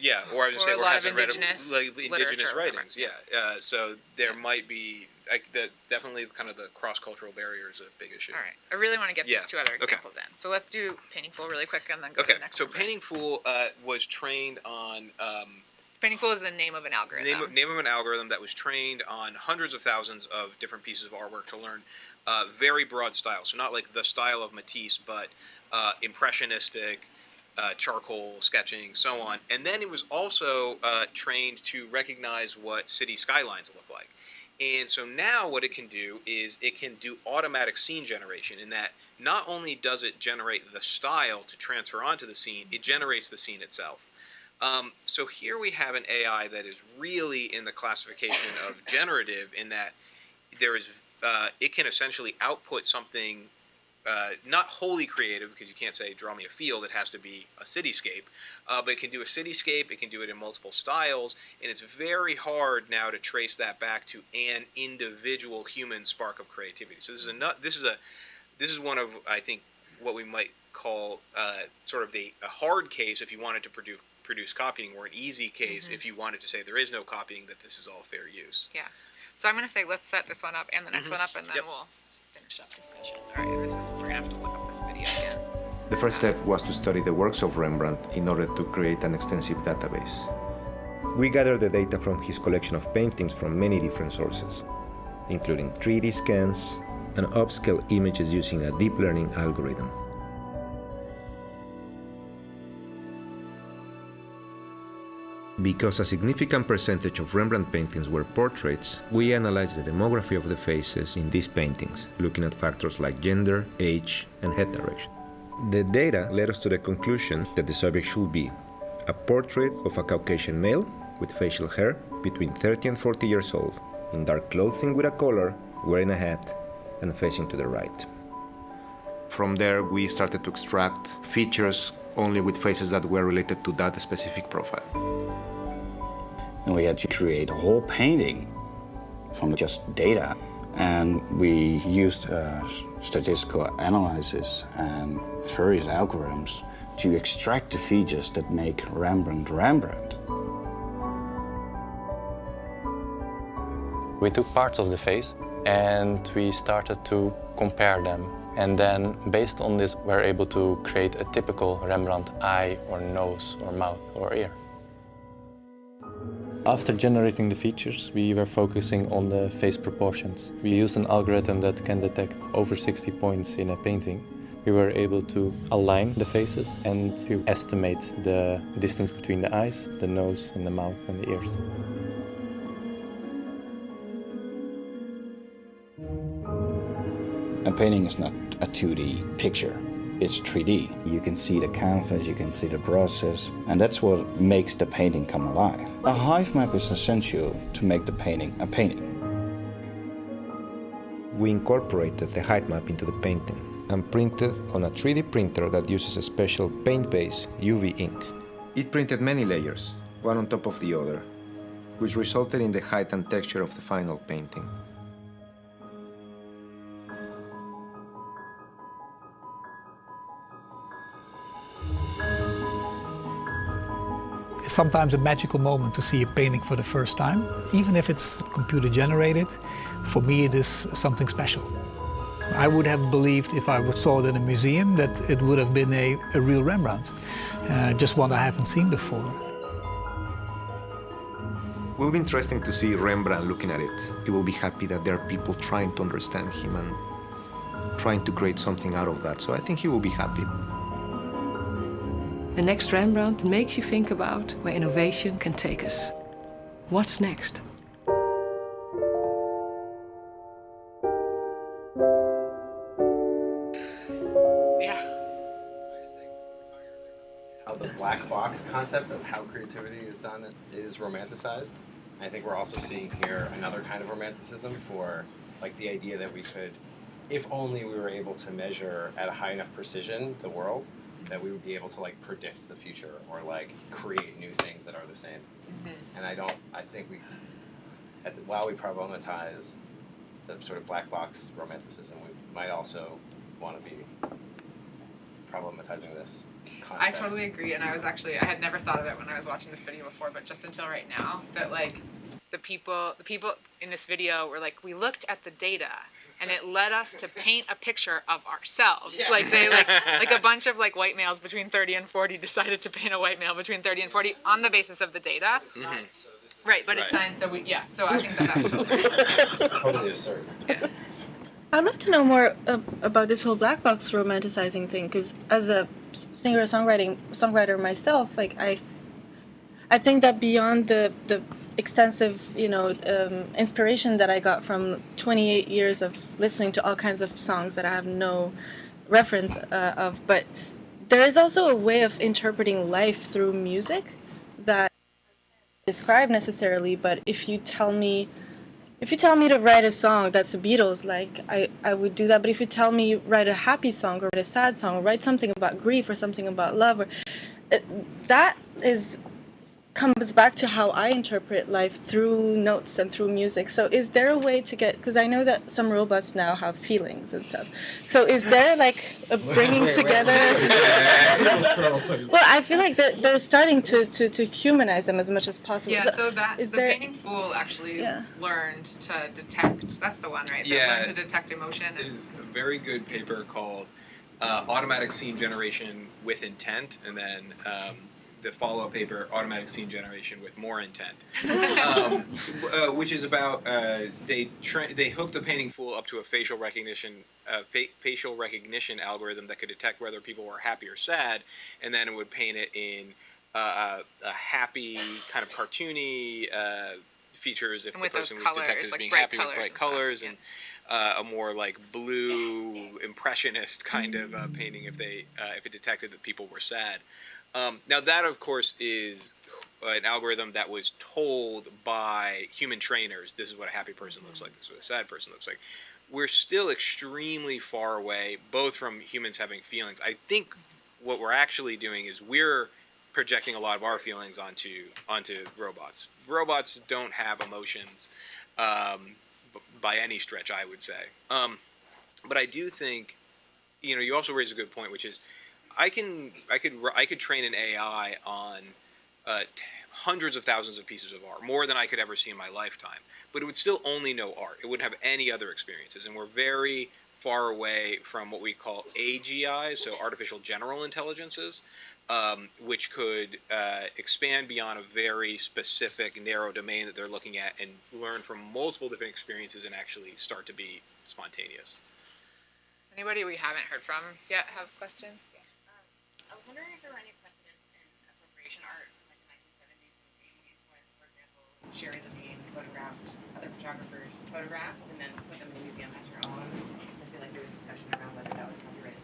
yeah, or I would Or say, or hasn't read indigenous like, indigenous literature or whatever, writings. Yeah, uh, so there might be like that. Definitely, kind of the cross cultural barrier is a big issue. All right. I really want to get Yeah, these two other okay. examples in. So let's do Painting Fool really quick and then go Okay, to the next so one. Painting Fool uh, was trained on um, Painting Fool is the name of an algorithm. name of, name of an algorithm that was trained on hundreds of thousands of different pieces of artwork to learn uh, very broad style. So not like the style of Matisse, but uh, impressionistic, uh, charcoal sketching, so on. And then it was also uh, trained to recognize what city skylines look like. And so now what it can do is it can do automatic scene generation in that not only does it generate the style to transfer onto the scene, it generates the scene itself. Um, so here we have an AI that is really in the classification of generative in that there is uh, it can essentially output something uh, not wholly creative because you can't say draw me a field it has to be a cityscape uh, but it can do a cityscape it can do it in multiple styles and it's very hard now to trace that back to an individual human spark of creativity so this is a nut this is a this is one of i think what we might call uh, sort of the a hard case if you wanted to produce produce copying or an easy case Mhm. if you wanted to say there is no copying that this is all fair use Yeah. So I'm going to say let's set this one up and the next Mhm. one up, and then Yep. we'll up discussion. All right. This is we're gonna have to look up this video again. The first step was to study the works of Rembrandt in order to create an extensive database. We gathered the data from his collection of paintings from many different sources, including 3D scans and upscale images using a deep learning algorithm. Because a significant percentage of Rembrandt paintings were portraits, we analyzed the demography of the faces in these paintings, looking at factors like gender, age, and head direction. The data led us to the conclusion that the subject should be a portrait of a Caucasian male with facial hair between 30 and 40 years old, in dark clothing with a collar, wearing a hat, and facing to the right. From there, we started to extract features only with faces that were related to that specific profile. And we had to create a whole painting from just data. And we used uh, statistical analysis and various algorithms to extract the features that make Rembrandt Rembrandt. We took parts of the face and we started to compare them. And then, based on this, we're able to create a typical Rembrandt eye or nose or mouth or ear. After generating the features, we were focusing on the face proportions. We used an algorithm that can detect over 60 points in a painting. We were able to align the faces and to estimate the distance between the eyes, the nose, and the mouth and the ears. A painting is not a 2D picture, it's 3D. You can see the canvas, you can see the process, and that's what makes the painting come alive. A height map is essential to make the painting a painting. We incorporated the height map into the painting and printed on a 3D printer that uses a special paint-based UV ink. It printed many layers, one on top of the other, which resulted in the height and texture of the final painting. Sometimes a magical moment to see a painting for the first time. Even if it's computer generated, for me it is something special. I would have believed if I saw it in a museum that it would have been a, a real Rembrandt, uh, just one I haven't seen before. It will be interesting to see Rembrandt looking at it. He will be happy that there are people trying to understand him and trying to create something out of that. So I think he will be happy. The next Rembrandt makes you think about where innovation can take us. What's next? the black box concept of how creativity is done is romanticized. I think we're also seeing here another kind of romanticism for like the idea that we could, if only we were able to measure at a high enough precision the world, that we would be able to like predict the future or like create new things that are the same. Mm-hmm. And I don't. I think we, at the, while we problematize the sort of black box romanticism, we might also want to be problematizing this concept. I totally agree, and I was actually I had never thought of it when I was watching this video before, but just until right now, that like the people the people in this video were like, we looked at the data and it led us to paint a picture of ourselves. Yeah. Like they like like a bunch of like white males between 30 and 40 decided to paint a white male between 30 and 40 on the basis of the data. Right, but it's science, so we yeah. So I think that that's totally totally absurd. I'd love to know more uh, about this whole black box romanticizing thing, because as a singer songwriting songwriter myself, like I, I think that beyond the the extensive you know um, inspiration that I got from 28 years of listening to all kinds of songs that I have no reference uh, of, but there is also a way of interpreting life through music that describe necessarily. But if you tell me if you tell me to write a song that's the Beatles, like I, I would do that. But if you tell me write a happy song or write a sad song or write something about grief or something about love, or it, that is comes back to how I interpret life through notes and through music. So is there a way to get? Because I know that some robots now have feelings and stuff. So is there like a bringing Wait, wait, together? wait. well, I feel like they're, they're starting to, to, to humanize them as much as possible. Yeah, so that is the there? painting fool actually Yeah. learned to detect. That's the one, right? That Yeah. learned to detect emotion. and- There's a very good paper called uh, Automatic Scene Generation with Intent, and then um, the follow-up paper, Automatic Scene Generation with More Intent, um, uh, which is about uh, they they hooked the painting fool up to a facial recognition uh, fa- facial recognition algorithm that could detect whether people were happy or sad, and then it would paint it in uh, a happy kind of cartoony uh, features if And the person was colors, detected as like being happy with colors bright colors and uh, a more like blue impressionist kind of uh, painting if they uh, if it detected that people were sad. Um, now that of course is an algorithm that was told by human trainers. This is what a happy person looks like. This is what a sad person looks like. We're still extremely far away, both from humans having feelings. I think what we're actually doing is we're projecting a lot of our feelings onto onto robots. Robots don't have emotions um, by any stretch, I would say. Um, but I do think, you know, you also raise a good point, which is, I can I could I could train an AI on uh, hundreds of thousands of pieces of art, more than I could ever see in my lifetime. But it would still only know art. It wouldn't have any other experiences, and we're very far away from what we call AGI, so artificial general intelligences, um, which could uh, expand beyond a very specific, narrow domain that they're looking at and learn from multiple different experiences and actually start to be spontaneous. Anybody we haven't heard from yet have questions? I was wondering if there were any precedents in appropriation art from like the 1970s and 80s when, for example, Sherrie Levine photographed other photographers' photographs and then put them in a museum as your own. I feel like there was discussion around whether that was copyright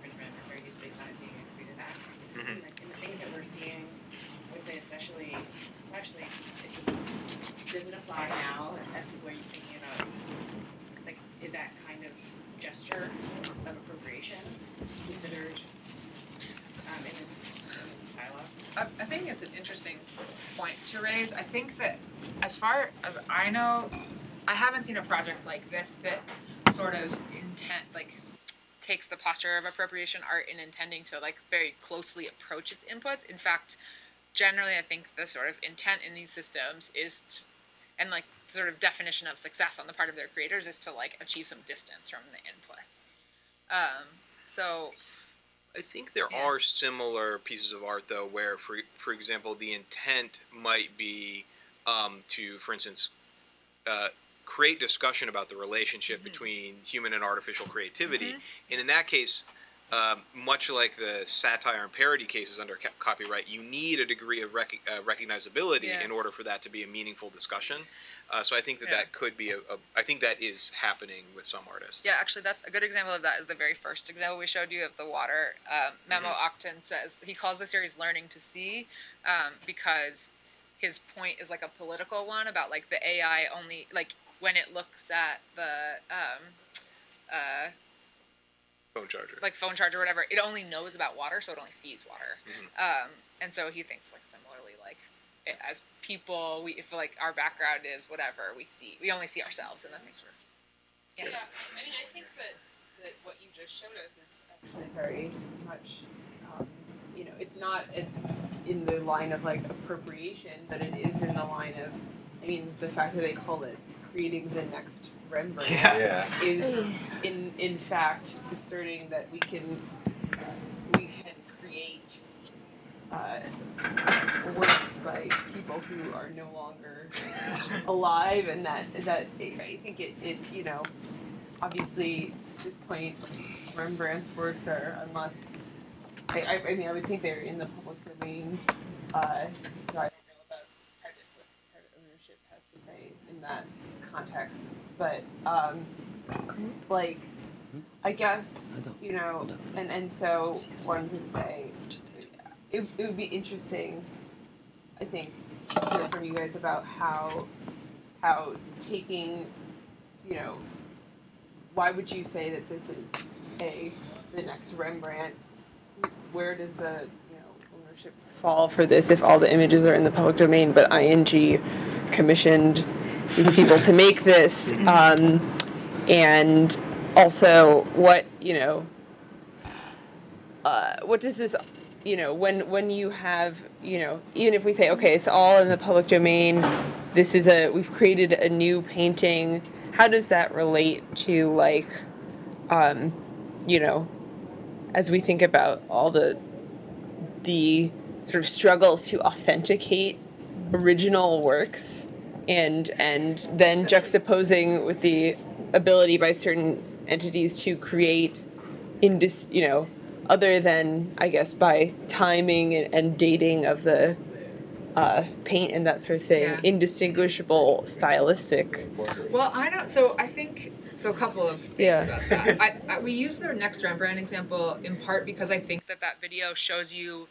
infringement or fair use based on it being a creative act. Mhm. And, like, in the things that we're seeing, I would say especially, actually, it, does it apply now as people are thinking about, like, is that kind of gesture of appropriation considered um, in this, in this dialogue? I, I think it's an interesting point to raise. I think that as far as I know, I haven't seen a project like this that sort of intent like takes the posture of appropriation art in intending to like very closely approach its inputs. In fact, generally I think the sort of intent in these systems is and like sort of definition of success on the part of their creators is to like achieve some distance from the inputs. Um, so I think there are similar pieces of art though, where, for for example, the intent might be um, to, for instance, uh, create discussion about the relationship between human and artificial creativity, and in that case, um, much like the satire and parody cases under ca- copyright, you need a degree of rec- uh, recognizability Yeah. in order for that to be a meaningful discussion. Uh, so I think that Yeah. that could be a, a. I think that is happening with some artists. Yeah, actually, that's a good example of that. Is the very first example we showed you of the water. Um, Memo Akten says he calls the series "Learning to See" um, because his point is like a political one about like the AI only like when it looks at the um, uh, Phone charger. like phone charger or whatever, it only knows about water, so it only sees water. Um, and so he thinks like similarly, like it, as people, we if like our background is whatever we see, we only see ourselves and the things we're. Yeah. I mean, I think that, that what you just showed us is actually very much, um, you know, it's not in, in the line of like appropriation, but it is in the line of, I mean, the fact that they call it creating the next Rembrandt Yeah. Yeah. is in in fact asserting that we can we can create uh, works by people who are no longer alive, and that that I think it, it you know obviously at this point Rembrandt's works are unless I, I, mean I would think they're in the public domain. Uh, so I don't know about private what private ownership has to say in that context, but um, like I guess you know, and and so one could say it, it would be interesting, I think, to hear from you guys about how how taking, you know, why would you say that this is a the next Rembrandt? Where does the you know ownership fall for this if all the images are in the public domain, but ING commissioned these people to make this, um, and also what you know uh, what does this you know when when you have you know even if we say okay it's all in the public domain this is a we've created a new painting how does that relate to like um you know as we think about all the the sort of struggles to authenticate original works and and then juxtaposing with the ability by certain entities to create indis you know other than I guess by timing and, and dating of the uh, paint and that sort of thing, Yeah. indistinguishable stylistic. Well, I don't. So I think so. A couple of things Yeah. about that. I, I, we use the next Rembrandt example in part because I think that that video shows you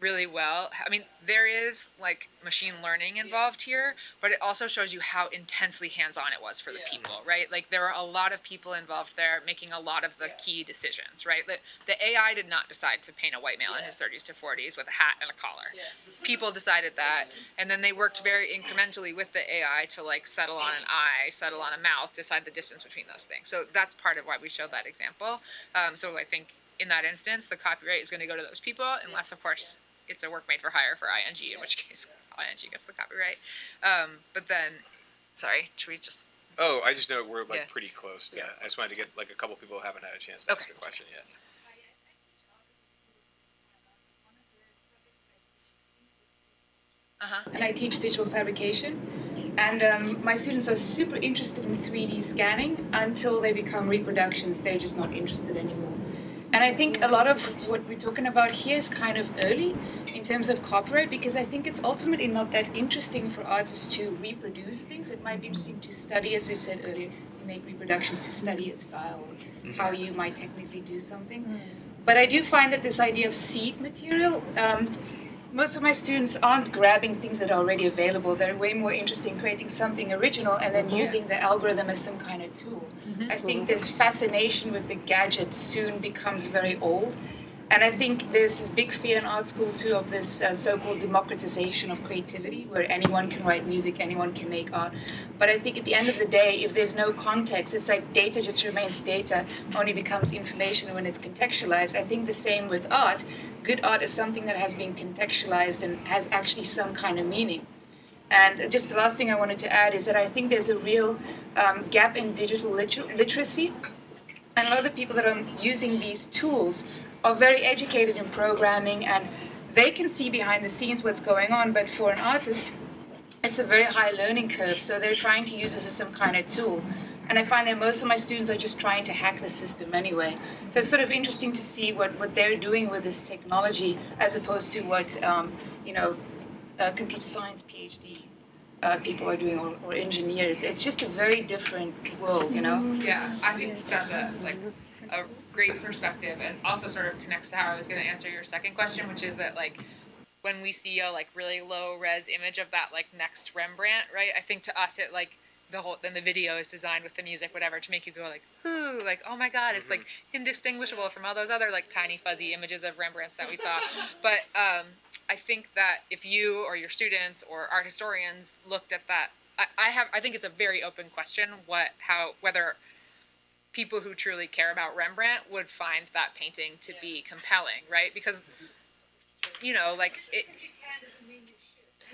really well. I mean, there is like machine learning involved here, but it also shows you how intensely hands-on it was for the people, right? Like there were a lot of people involved there making a lot of the key decisions, right? The, the AI did not decide to paint a white male in his 30s to 40s with a hat and a collar. People decided that, and then they worked very incrementally with the AI to like settle on an eye, settle on a mouth, decide the distance between those things. So that's part of why we showed that example. Um, so I think in that instance, the copyright is going to go to those people, unless of course it's a work made for hire for ING, in which case ING gets the copyright. Um, but then, sorry, should we just? Oh, I just know we're like Yeah. pretty close to. I just wanted to get like a couple people who haven't had a chance to ask a question yet. Uh-huh. and I teach digital fabrication. And um, my students are super interested in 3D scanning until they become reproductions. They're just not interested anymore. And I think a lot of what we're talking about here is kind of early in terms of copyright because I think it's ultimately not that interesting for artists to reproduce things. It might be interesting to study, as we said earlier, to make reproductions to study a style or how you might technically do something. But I do find that this idea of seed material, um, most of my students aren't grabbing things that are already available. They're way more interested in creating something original and then Yeah. using the algorithm as some kind of tool. Mm-hmm. I think this fascination with the gadget soon becomes very old. And I think there's this big fear in art school too of this uh, so-called democratization of creativity, where anyone can write music, anyone can make art. But I think at the end of the day, if there's no context, it's like data just remains data, only becomes information when it's contextualized. I think the same with art. Good art is something that has been contextualized and has actually some kind of meaning. And just the last thing I wanted to add is that I think there's a real um, gap in digital liter- literacy. And a lot of the people that are using these tools are very educated in programming and they can see behind the scenes what's going on, but for an artist, it's a very high learning curve. So they're trying to use this as some kind of tool. And I find that most of my students are just trying to hack the system anyway. So it's sort of interesting to see what, what they're doing with this technology as opposed to what, um, you know, uh, computer science PhD uh, people are doing or, or engineers. It's just a very different world, you know? Yeah, I think that's a like a great perspective, and also sort of connects to how I was going to answer your second question, which is that like when we see a like really low res image of that like next Rembrandt, right? I think to us it like the whole then the video is designed with the music whatever to make you go like ooh like oh my god it's like indistinguishable from all those other like tiny fuzzy images of Rembrandts that we saw but um, I think that if you or your students or art historians looked at that I, I have I think it's a very open question what how whether people who truly care about Rembrandt would find that painting to be compelling right? Because you know like it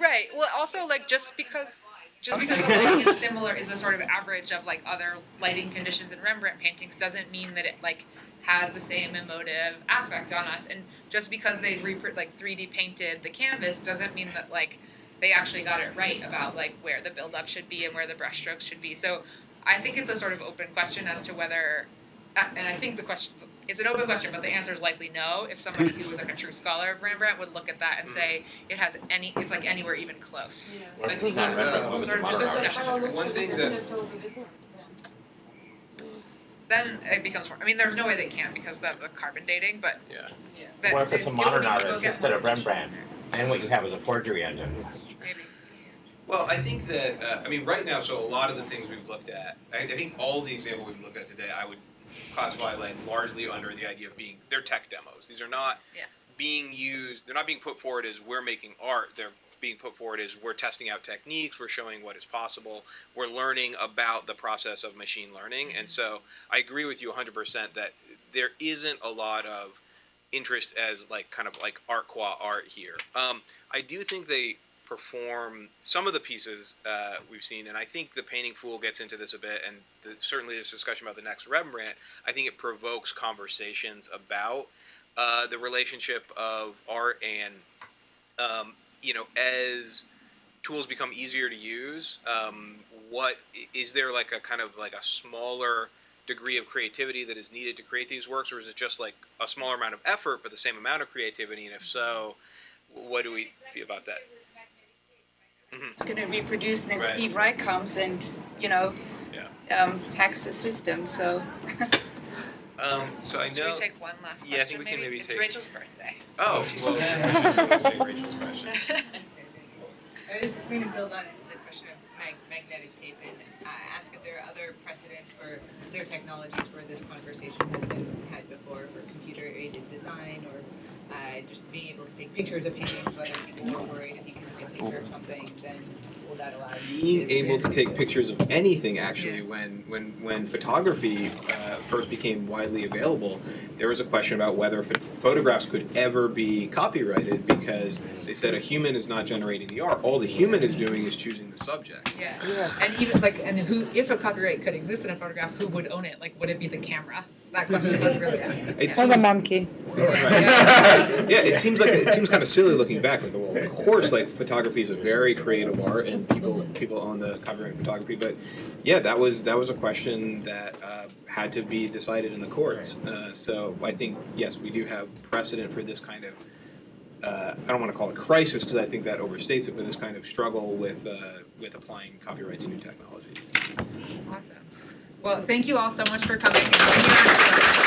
right. Well also like just because just because the lighting is similar is a sort of average of like other lighting conditions in Rembrandt paintings doesn't mean that it like has the same emotive affect on us. And just because they repro- like 3D painted the canvas doesn't mean that like they actually got it right about like where the buildup should be and where the brushstrokes should be. So I think it's a sort of open question as to whether, uh, and I think the question it's an open question, but the answer is likely no. If somebody who was like a true scholar of Rembrandt would look at that and say it has any, it's like anywhere even close. I think Sort of just a one thing that Then it becomes. I mean, there's no way they can because of the carbon dating, but yeah. That, What if it's a modern artist instead of Rembrandt, and what you have is a forgery engine? Well, I think that uh, I mean right now, so a lot of the things we've looked at, I, I think all the examples we've looked at today, I would classify like largely under the idea of being they're tech demos. These are not Yeah. being used. They're not being put forward as we're making art. They're being put forward as we're testing out techniques. We're showing what is possible. We're learning about the process of machine learning. And so I agree with you 100% that there isn't a lot of interest as like kind of like art qua art here. Um, I do think they perform some of the pieces uh, we've seen, and I think the Painting Fool gets into this a bit, and the, certainly this discussion about the next Rembrandt. I think it provokes conversations about uh, the relationship of art and um, you know as tools become easier to use. Um, what is there like a kind of like a smaller degree of creativity that is needed to create these works, or is it just like a smaller amount of effort but the same amount of creativity? And if so, what do we feel about that? Mhm. It's going to reproduce, and then Right. Steve Wright comes and, you know, um, hacks the system. So Um, so I know. Should we take one last question? Yeah, I think we can maybe it's take- Rachel's birthday. Oh, well, let's take Rachel's question. I was going to build on the question of mag- magnetic tape and uh, ask if there are other precedents for other technologies where this conversation has been had before for computer aided design or uh, just being able to take pictures of paintings, whether people were worried if you can take a picture of something, then will that allow you being to able to take pictures of anything actually when when when photography uh, first became widely available there was a question about whether ph- photographs could ever be copyrighted because they said a human is not generating the art all the human is doing is choosing the subject Yeah. And even like, and who, if a copyright could exist in a photograph, who would own it? Like, would it be the camera? That question was really asked. It's- Yeah. Or the monkey. yeah it seems like it seems kind of silly looking back like well of course like photography is a very creative art and people people own the copyright in photography but yeah that was that was a question that uh, had to be decided in the courts uh, so i think yes we do have precedent for this kind of uh, I don't want to call it crisis because I think that overstates it, but this kind of struggle with uh, with applying copyright to new technology. Awesome. Well, thank you all so much for coming.